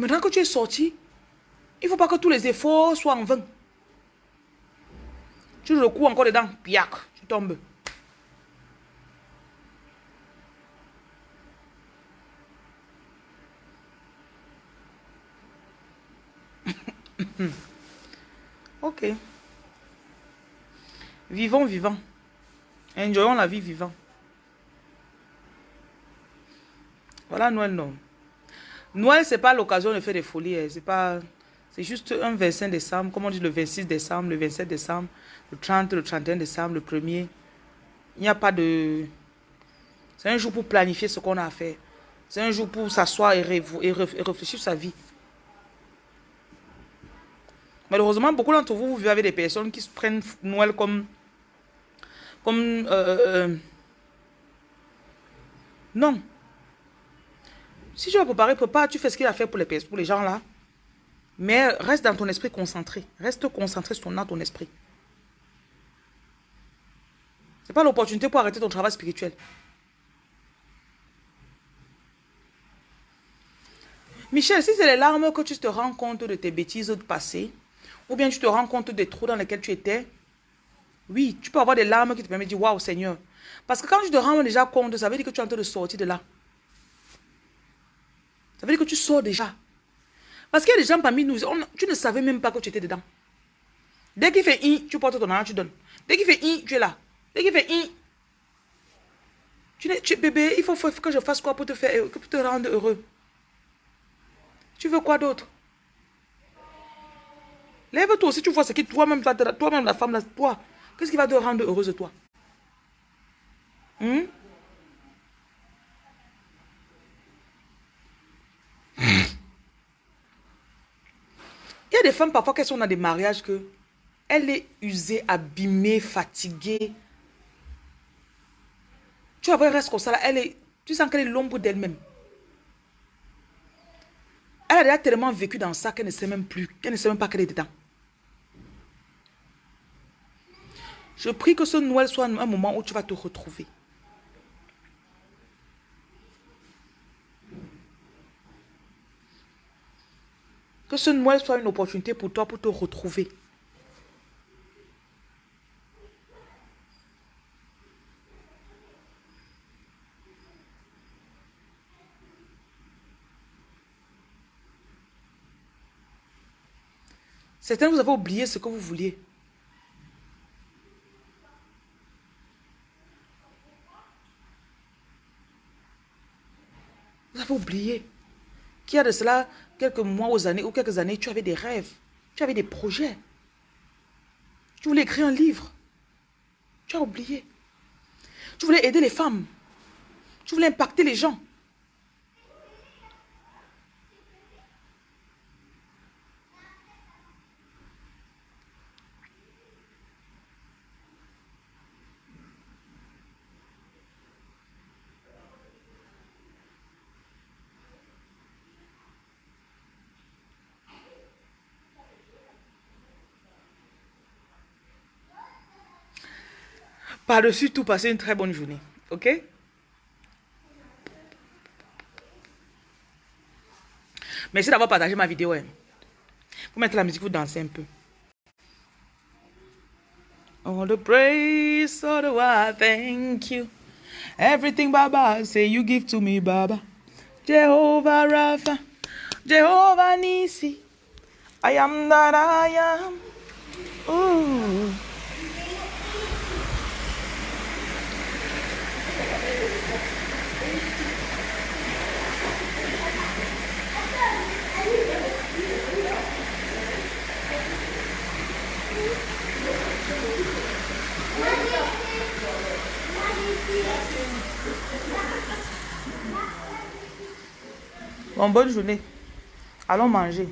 Maintenant que tu es sorti, il ne faut pas que tous les efforts soient en vain. Tu le coups encore dedans, piac, tu tombes. ok. Vivons, vivants. Enjoyons la vie vivant. Voilà Noël, non. Noël, ce n'est pas l'occasion de faire des folies. Hein. C'est juste un 25 décembre, comme on dit le 26 décembre, le 27 décembre, le 30, le 31 décembre, le 1er. Il n'y a pas de... C'est un jour pour planifier ce qu'on a à faire. C'est un jour pour s'asseoir et, réfléchir sur sa vie. Malheureusement, beaucoup d'entre vous, vous vivez avec des personnes qui prennent Noël comme... Comme... Euh, euh, euh, non. Si tu vas préparer, prépare, tu fais ce qu'il a fait pour les, pour les gens là. Mais reste dans ton esprit concentré. Reste concentré sur dans ton esprit. Ce n'est pas l'opportunité pour arrêter ton travail spirituel. Michel, si c'est les larmes que tu te rends compte de tes bêtises de passé, ou bien tu te rends compte des trous dans lesquels tu étais, oui, tu peux avoir des larmes qui te permettent de dire, waouh Seigneur. Parce que quand tu te rends déjà compte, ça veut dire que tu es en train de sortir de là. Ça veut dire que tu sors déjà. Parce qu'il y a des gens parmi nous, tu ne savais même pas que tu étais dedans. Dès qu'il fait i, tu portes ton argent, tu donnes. Dès qu'il fait i, tu es là. Dès qu'il fait i, tu, tu bébé, il faut, que je fasse quoi pour te faire, pour te rendre heureux? Tu veux quoi d'autre? Lève-toi si tu vois ce qui toi-même, toi-même la femme, toi, qu'est-ce qui va te rendre heureuse toi? Hmm? Il y a des femmes parfois qui sont dans des mariages que elle est usée, abîmée, fatiguée. Tu vois, elle reste comme ça, elle est, tu sens qu'elle est l'ombre d'elle-même. Elle a déjà tellement vécu dans ça qu'elle ne sait même plus, qu'elle ne sait même pas qu'elle est dedans. Je prie que ce Noël soit un moment où tu vas te retrouver. Que ce Noël soit une opportunité pour toi pour te retrouver. Certains, vous avez oublié ce que vous vouliez. Vous avez oublié qu'il y a de cela quelques mois aux années ou quelques années, tu avais des rêves, tu avais des projets. Tu voulais écrire un livre. Tu as oublié. Tu voulais aider les femmes. Tu voulais impacter les gens. Par-dessus tout, passez une très bonne journée. OK? Merci d'avoir partagé ma vidéo. Hein. Vous mettez la musique, vous dansez un peu. All the praise, all the why, thank you. Everything, Baba, say you give to me, Baba. Jehovah Rapha, Jehovah Nisi. I am that I am. Bon, bonne journée. Allons manger.